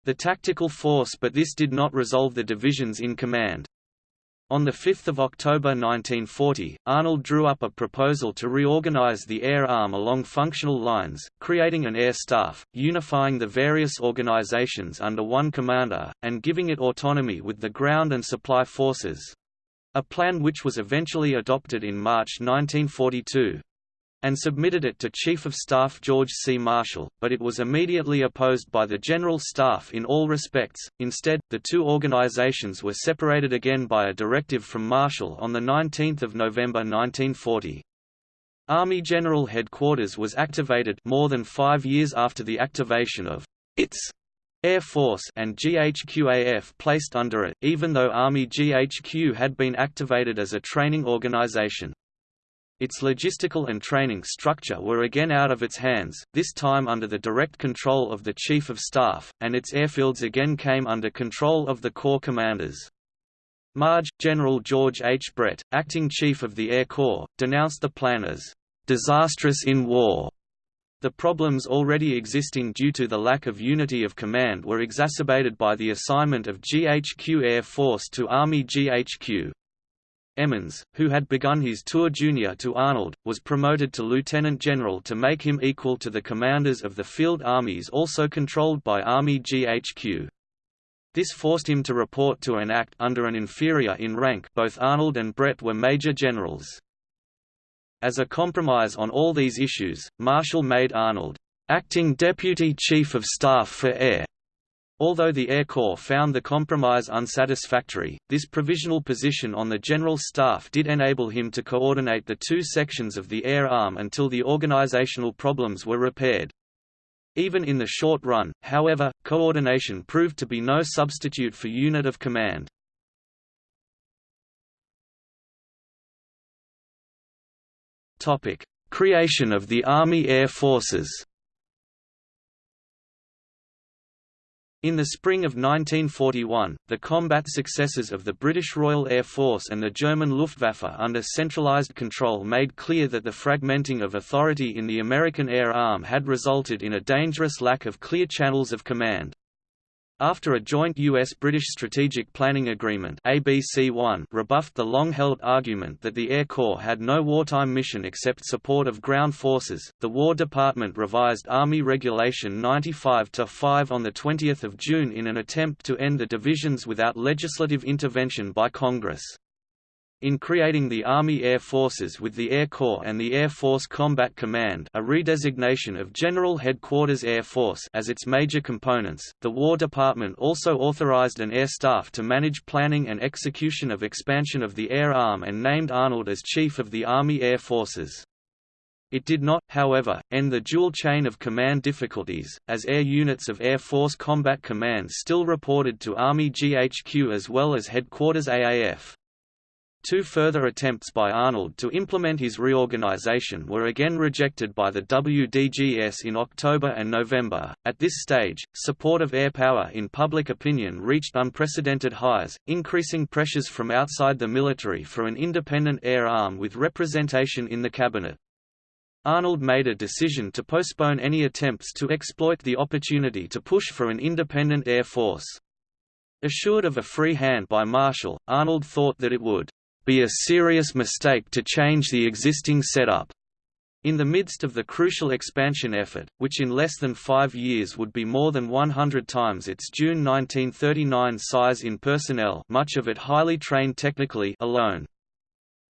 the tactical force but this did not resolve the divisions in command. On 5 October 1940, Arnold drew up a proposal to reorganize the air arm along functional lines, creating an air staff, unifying the various organizations under one commander, and giving it autonomy with the ground and supply forces—a plan which was eventually adopted in March 1942 and submitted it to Chief of Staff George C. Marshall, but it was immediately opposed by the General Staff in all respects. Instead, the two organizations were separated again by a directive from Marshall on 19 November 1940. Army General Headquarters was activated more than five years after the activation of its Air Force and GHQAF placed under it, even though Army GHQ had been activated as a training organization. Its logistical and training structure were again out of its hands, this time under the direct control of the Chief of Staff, and its airfields again came under control of the Corps commanders. Marge, General George H. Brett, acting Chief of the Air Corps, denounced the plan as disastrous in war. The problems already existing due to the lack of unity of command were exacerbated by the assignment of GHQ Air Force to Army GHQ. Emmons, who had begun his tour junior to Arnold, was promoted to lieutenant general to make him equal to the commanders of the field armies also controlled by Army GHQ. This forced him to report to an act under an inferior in rank both Arnold and Brett were major generals. As a compromise on all these issues, Marshall made Arnold, "...acting Deputy Chief of Staff for Air", Although the Air Corps found the compromise unsatisfactory, this provisional position on the General Staff did enable him to coordinate the two sections of the Air Arm until the organizational problems were repaired. Even in the short run, however, coordination proved to be no substitute for unit of command. Creation of the Army Air Forces In the spring of 1941, the combat successes of the British Royal Air Force and the German Luftwaffe under centralized control made clear that the fragmenting of authority in the American air arm had resulted in a dangerous lack of clear channels of command. After a joint U.S.-British Strategic Planning Agreement ABC-1 rebuffed the long-held argument that the Air Corps had no wartime mission except support of ground forces, the War Department revised Army Regulation 95-5 on 20 June in an attempt to end the divisions without legislative intervention by Congress. In creating the Army Air Forces with the Air Corps and the Air Force Combat Command a redesignation of General Headquarters Air Force as its major components, the War Department also authorized an air staff to manage planning and execution of expansion of the air arm and named Arnold as Chief of the Army Air Forces. It did not, however, end the dual chain of command difficulties, as air units of Air Force Combat Command still reported to Army GHQ as well as Headquarters AAF. Two further attempts by Arnold to implement his reorganization were again rejected by the WDGS in October and November. At this stage, support of air power in public opinion reached unprecedented highs, increasing pressures from outside the military for an independent air arm with representation in the cabinet. Arnold made a decision to postpone any attempts to exploit the opportunity to push for an independent air force. Assured of a free hand by Marshall, Arnold thought that it would be a serious mistake to change the existing setup. In the midst of the crucial expansion effort, which in less than five years would be more than 100 times its June 1939 size in personnel much of it highly trained technically alone.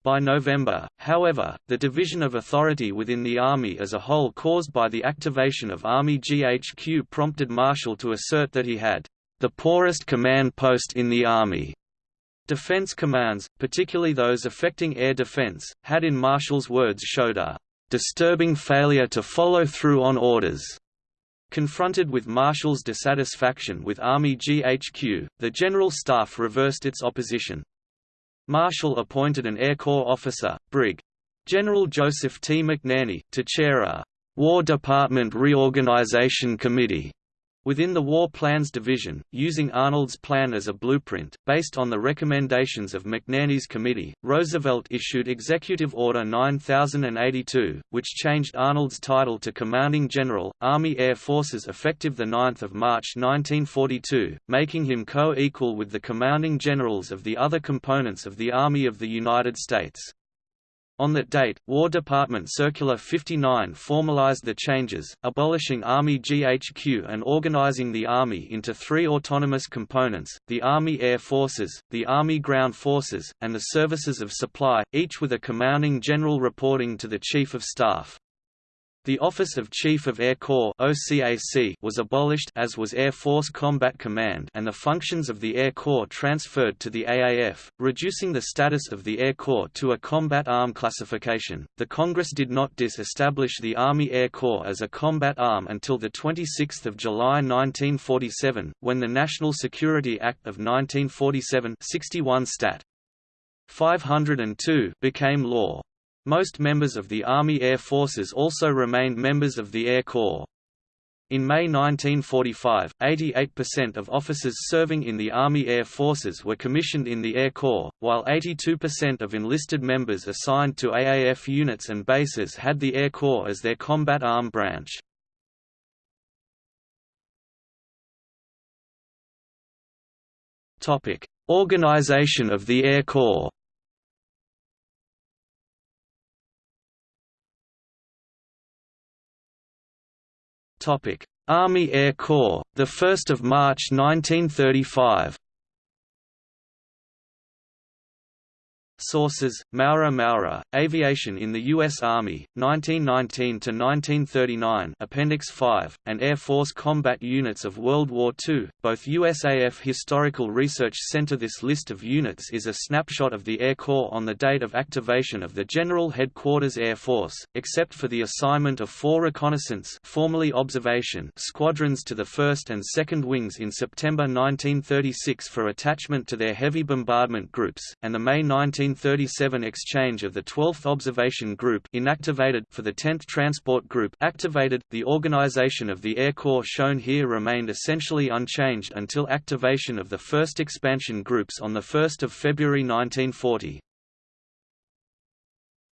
By November, however, the division of authority within the Army as a whole caused by the activation of Army GHQ prompted Marshall to assert that he had the poorest command post in the Army. Defense commands, particularly those affecting air defense, had in Marshall's words showed a disturbing failure to follow through on orders. Confronted with Marshall's dissatisfaction with Army GHQ, the General Staff reversed its opposition. Marshall appointed an Air Corps officer, Brig. General Joseph T. McNarney, to chair a War Department Reorganization Committee Within the War Plans Division, using Arnold's plan as a blueprint, based on the recommendations of McNarney's committee, Roosevelt issued Executive Order 9082, which changed Arnold's title to Commanding General, Army Air Forces effective 9 March 1942, making him co-equal with the commanding generals of the other components of the Army of the United States. On that date, War Department Circular 59 formalized the changes, abolishing Army GHQ and organizing the Army into three autonomous components, the Army Air Forces, the Army Ground Forces, and the Services of Supply, each with a commanding general reporting to the Chief of Staff. The Office of Chief of Air Corps (OCAC) was abolished as was Air Force Combat Command and the functions of the Air Corps transferred to the AAF, reducing the status of the Air Corps to a combat arm classification. The Congress did not disestablish the Army Air Corps as a combat arm until the 26th of July 1947, when the National Security Act of 1947 61 Stat. 502 became law. Most members of the Army Air Forces also remained members of the Air Corps. In May 1945, 88% of officers serving in the Army Air Forces were commissioned in the Air Corps, while 82% of enlisted members assigned to AAF units and bases had the Air Corps as their combat arm branch. Organization of the Air Corps Army Air Corps, the 1st of March 1935. Sources: Maurer Maurer, Aviation in the U.S. Army, 1919–1939 Appendix 5, and Air Force Combat Units of World War II, both USAF Historical Research Center This list of units is a snapshot of the Air Corps on the date of activation of the General Headquarters Air Force, except for the assignment of four reconnaissance formerly observation squadrons to the 1st and 2nd Wings in September 1936 for attachment to their heavy bombardment groups, and the May 19 1937 exchange of the 12th Observation Group inactivated for the 10th Transport Group activated. The organization of the Air Corps shown here remained essentially unchanged until activation of the 1st Expansion Groups on 1 February 1940.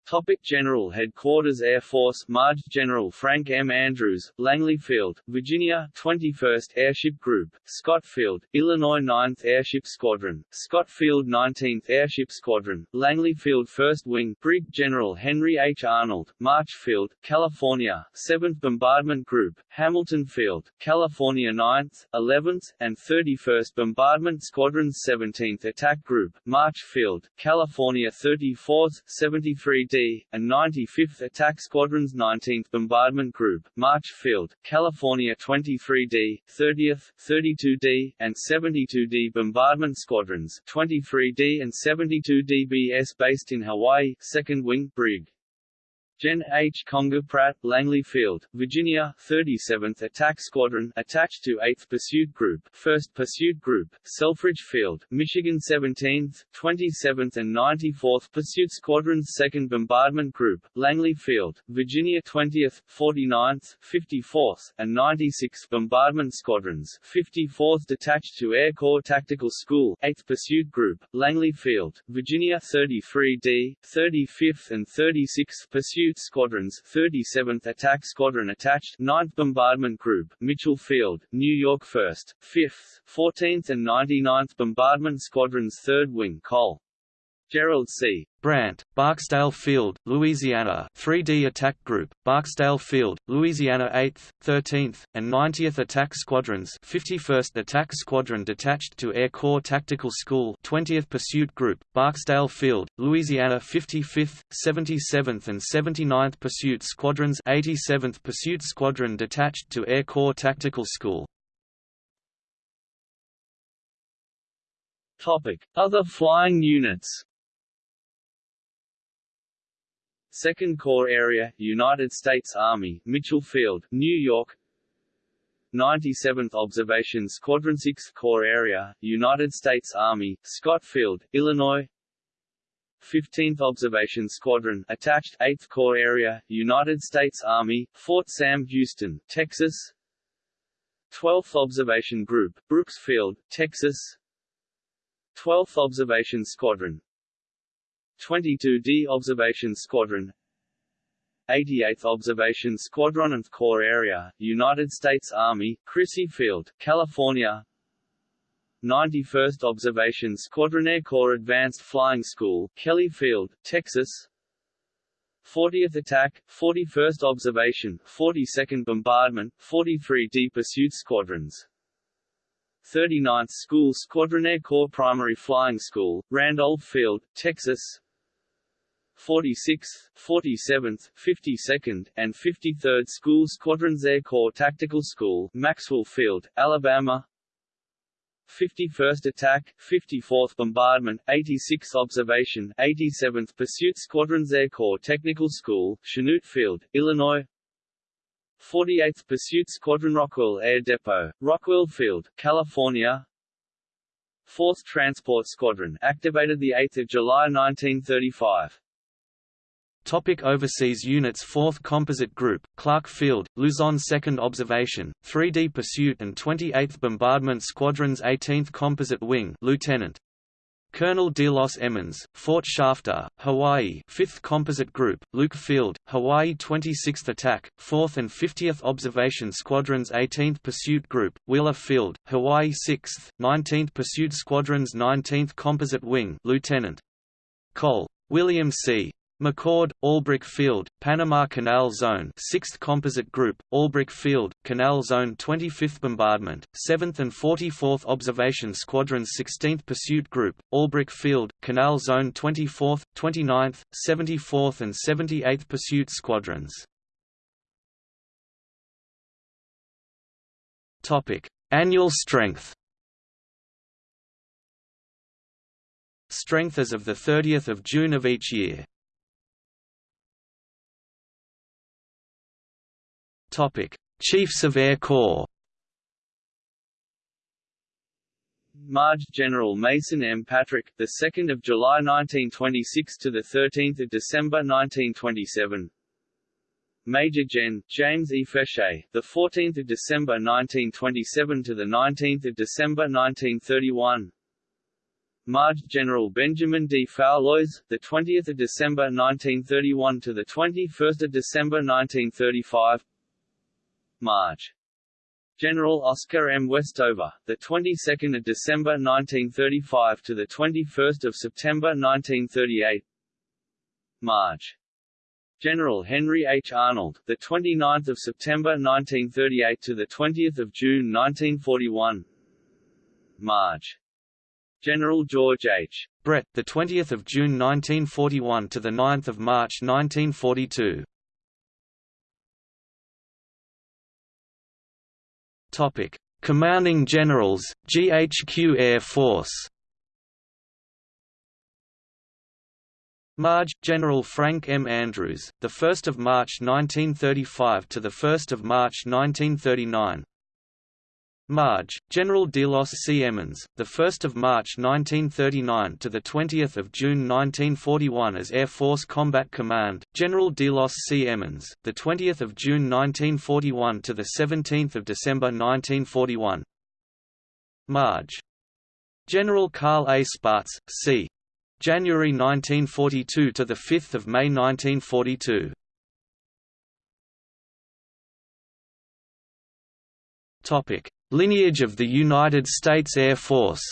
Topic General Headquarters Air Force Marge General Frank M. Andrews, Langley Field, Virginia 21st Airship Group, Scott Field, Illinois 9th Airship Squadron, Scott Field 19th Airship Squadron, Langley Field 1st Wing, Brig General Henry H. Arnold, March Field, California, 7th Bombardment Group, Hamilton Field, California 9th, 11th, and 31st Bombardment Squadrons 17th Attack Group, March Field, California 34th, 73d and 95th Attack Squadron's 19th Bombardment Group, March Field, California 23D, 30th, 32D, and 72D Bombardment Squadrons 23D and 72D BS based in Hawaii, 2nd Wing, Brig. Gen H. Conger Pratt, Langley Field, Virginia, 37th Attack Squadron attached to 8th Pursuit Group, 1st Pursuit Group, Selfridge Field, Michigan 17th, 27th and 94th Pursuit Squadrons 2nd Bombardment Group, Langley Field, Virginia 20th, 49th, 54th, and 96th Bombardment Squadrons 54th detached to Air Corps Tactical School, 8th Pursuit Group, Langley Field, Virginia 33d, 35th and 36th Pursuit Pursuit Squadrons 37th Attack Squadron attached 9th Bombardment Group, Mitchell Field, New York 1st, 5th, 14th and 99th Bombardment Squadrons 3rd Wing Cole. Gerald C. Brandt, Barksdale Field, Louisiana 3D Attack Group, Barksdale Field, Louisiana 8th, 13th, and 90th Attack Squadrons 51st Attack Squadron detached to Air Corps Tactical School 20th Pursuit Group, Barksdale Field, Louisiana 55th, 77th and 79th Pursuit Squadrons 87th Pursuit Squadron detached to Air Corps Tactical School Topic: Other flying units. Second Corps Area, United States Army, Mitchell Field, New York. 97th Observation Squadron 6th Corps Area, United States Army, Scott Field, Illinois. 15th Observation Squadron attached 8th Corps Area, United States Army, Fort Sam Houston, Texas. 12th Observation Group, Brooks Field, Texas. 12th Observation Squadron 22d Observation Squadron. 88th Observation Squadron and Corps Area, United States Army, Crissy Field, California. 91st Observation Squadron Air Corps Advanced Flying School, Kelly Field, Texas. 40th Attack, 41st Observation, 42nd Bombardment, 43d Pursuit Squadrons. 39th School Squadron Air Corps Primary Flying School, Randolph Field, Texas 46th, 47th, 52nd, and 53rd School Squadrons Air Corps Tactical School, Maxwell Field, Alabama. 51st Attack, 54th Bombardment, 86th Observation, 87th Pursuit Squadrons Air Corps Technical School, Chanute Field, Illinois. 48th Pursuit Squadron Rockwell Air Depot, Rockwell Field, California. 4th Transport Squadron activated 8 July 1935 Topic overseas units 4th Composite Group, Clark Field, Luzon 2nd Observation, 3D Pursuit and 28th Bombardment Squadrons 18th Composite Wing Lieutenant. Colonel Delos Emmons, Fort Shafter, Hawaii 5th Composite Group, Luke Field, Hawaii 26th Attack, 4th and 50th Observation Squadrons 18th Pursuit Group, Wheeler Field, Hawaii 6th, 19th Pursuit Squadrons 19th Composite Wing Lieutenant. Cole. William C. McChord, Albrook Field, Panama Canal Zone 6th Composite Group, Albrook Field, Canal Zone 25th Bombardment, 7th and 44th Observation Squadrons 16th Pursuit Group, Albrook Field, Canal Zone 24th, 29th, 74th and 78th Pursuit Squadrons. Annual strength Strength as of 30 June of each year Chiefs of Air Corps. Marge General Mason M. Patrick, the 2nd of July 1926 to the 13th of December 1927. Major Gen. James E. Fechet, the 14th of December 1927 to the 19th of December 1931. Marge General Benjamin D. Foulois, the 20th of December 1931 to the 21st of December 1935. March. General Oscar M. Westover, the 22nd of December 1935 to the 21st of September 1938. March. General Henry H. Arnold, the 29th of September 1938 to the 20th of June 1941. March. General George H. Brett, the 20th of June 1941 to the 9th of March 1942. Topic: Commanding Generals, GHQ Air Force. Marge, General Frank M. Andrews, the 1st of March 1935 to the 1st of March 1939. Marge, General Delos C. Emmons, the 1st of March 1939 to the 20th of June 1941 as Air Force Combat Command, General Delos C. Emmons, the 20th of June 1941 to the 17th of December 1941. Marge, General Carl A. Spaatz, c. January 1942 to the 5th of May 1942. Topic Lineage of the United States Air Force.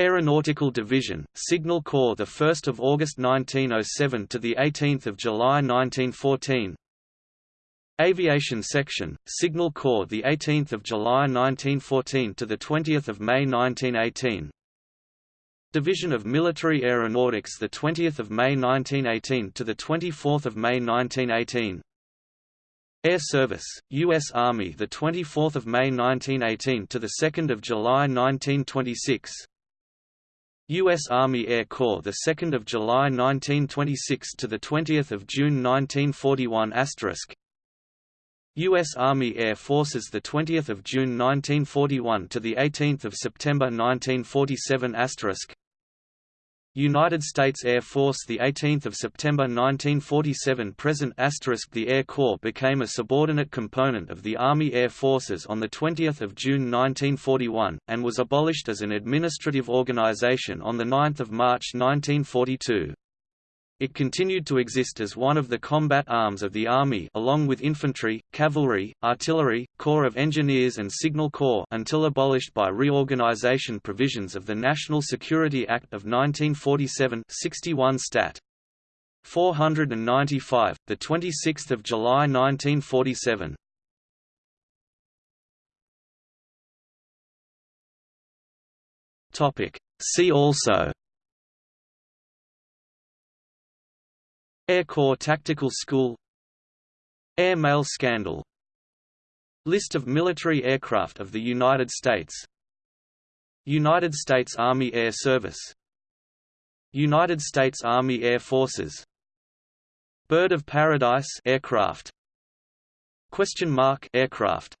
Aeronautical Division, Signal Corps the 1st of August 1907 to the 18th of July 1914 Aviation Section, Signal Corps the 18th of July 1914 to the 20th of May 1918 Division of Military Aeronautics the 20th of May 1918 to the 24th of May 1918 Air Service, U.S. Army, the 24th of May 1918 to the 2nd of July 1926. U.S. Army Air Corps, the 2nd of July 1926 to the 20th of June 1941 asterisk. U.S. Army Air Forces, the 20th of June 1941 to the 18th of September 1947 asterisk. United States Air Force the 18th of September 1947 present asterisk the Air Corps became a subordinate component of the Army Air Forces on the 20th of June 1941 and was abolished as an administrative organization on the 9th of March 1942. It continued to exist as one of the combat arms of the Army along with infantry, cavalry, artillery, Corps of Engineers and Signal Corps until abolished by reorganization provisions of the National Security Act of 1947 61 Stat. 495, the 26th of July 1947. Topic. See also Air Corps Tactical School Air Mail Scandal List of military aircraft of the United States United States Army Air Service United States Army Air Forces Bird of Paradise aircraft Question mark aircraft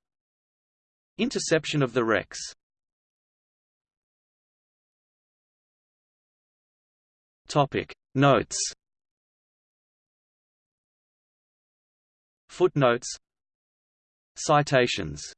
Interception of the Rex Topic. Notes Footnotes. Citations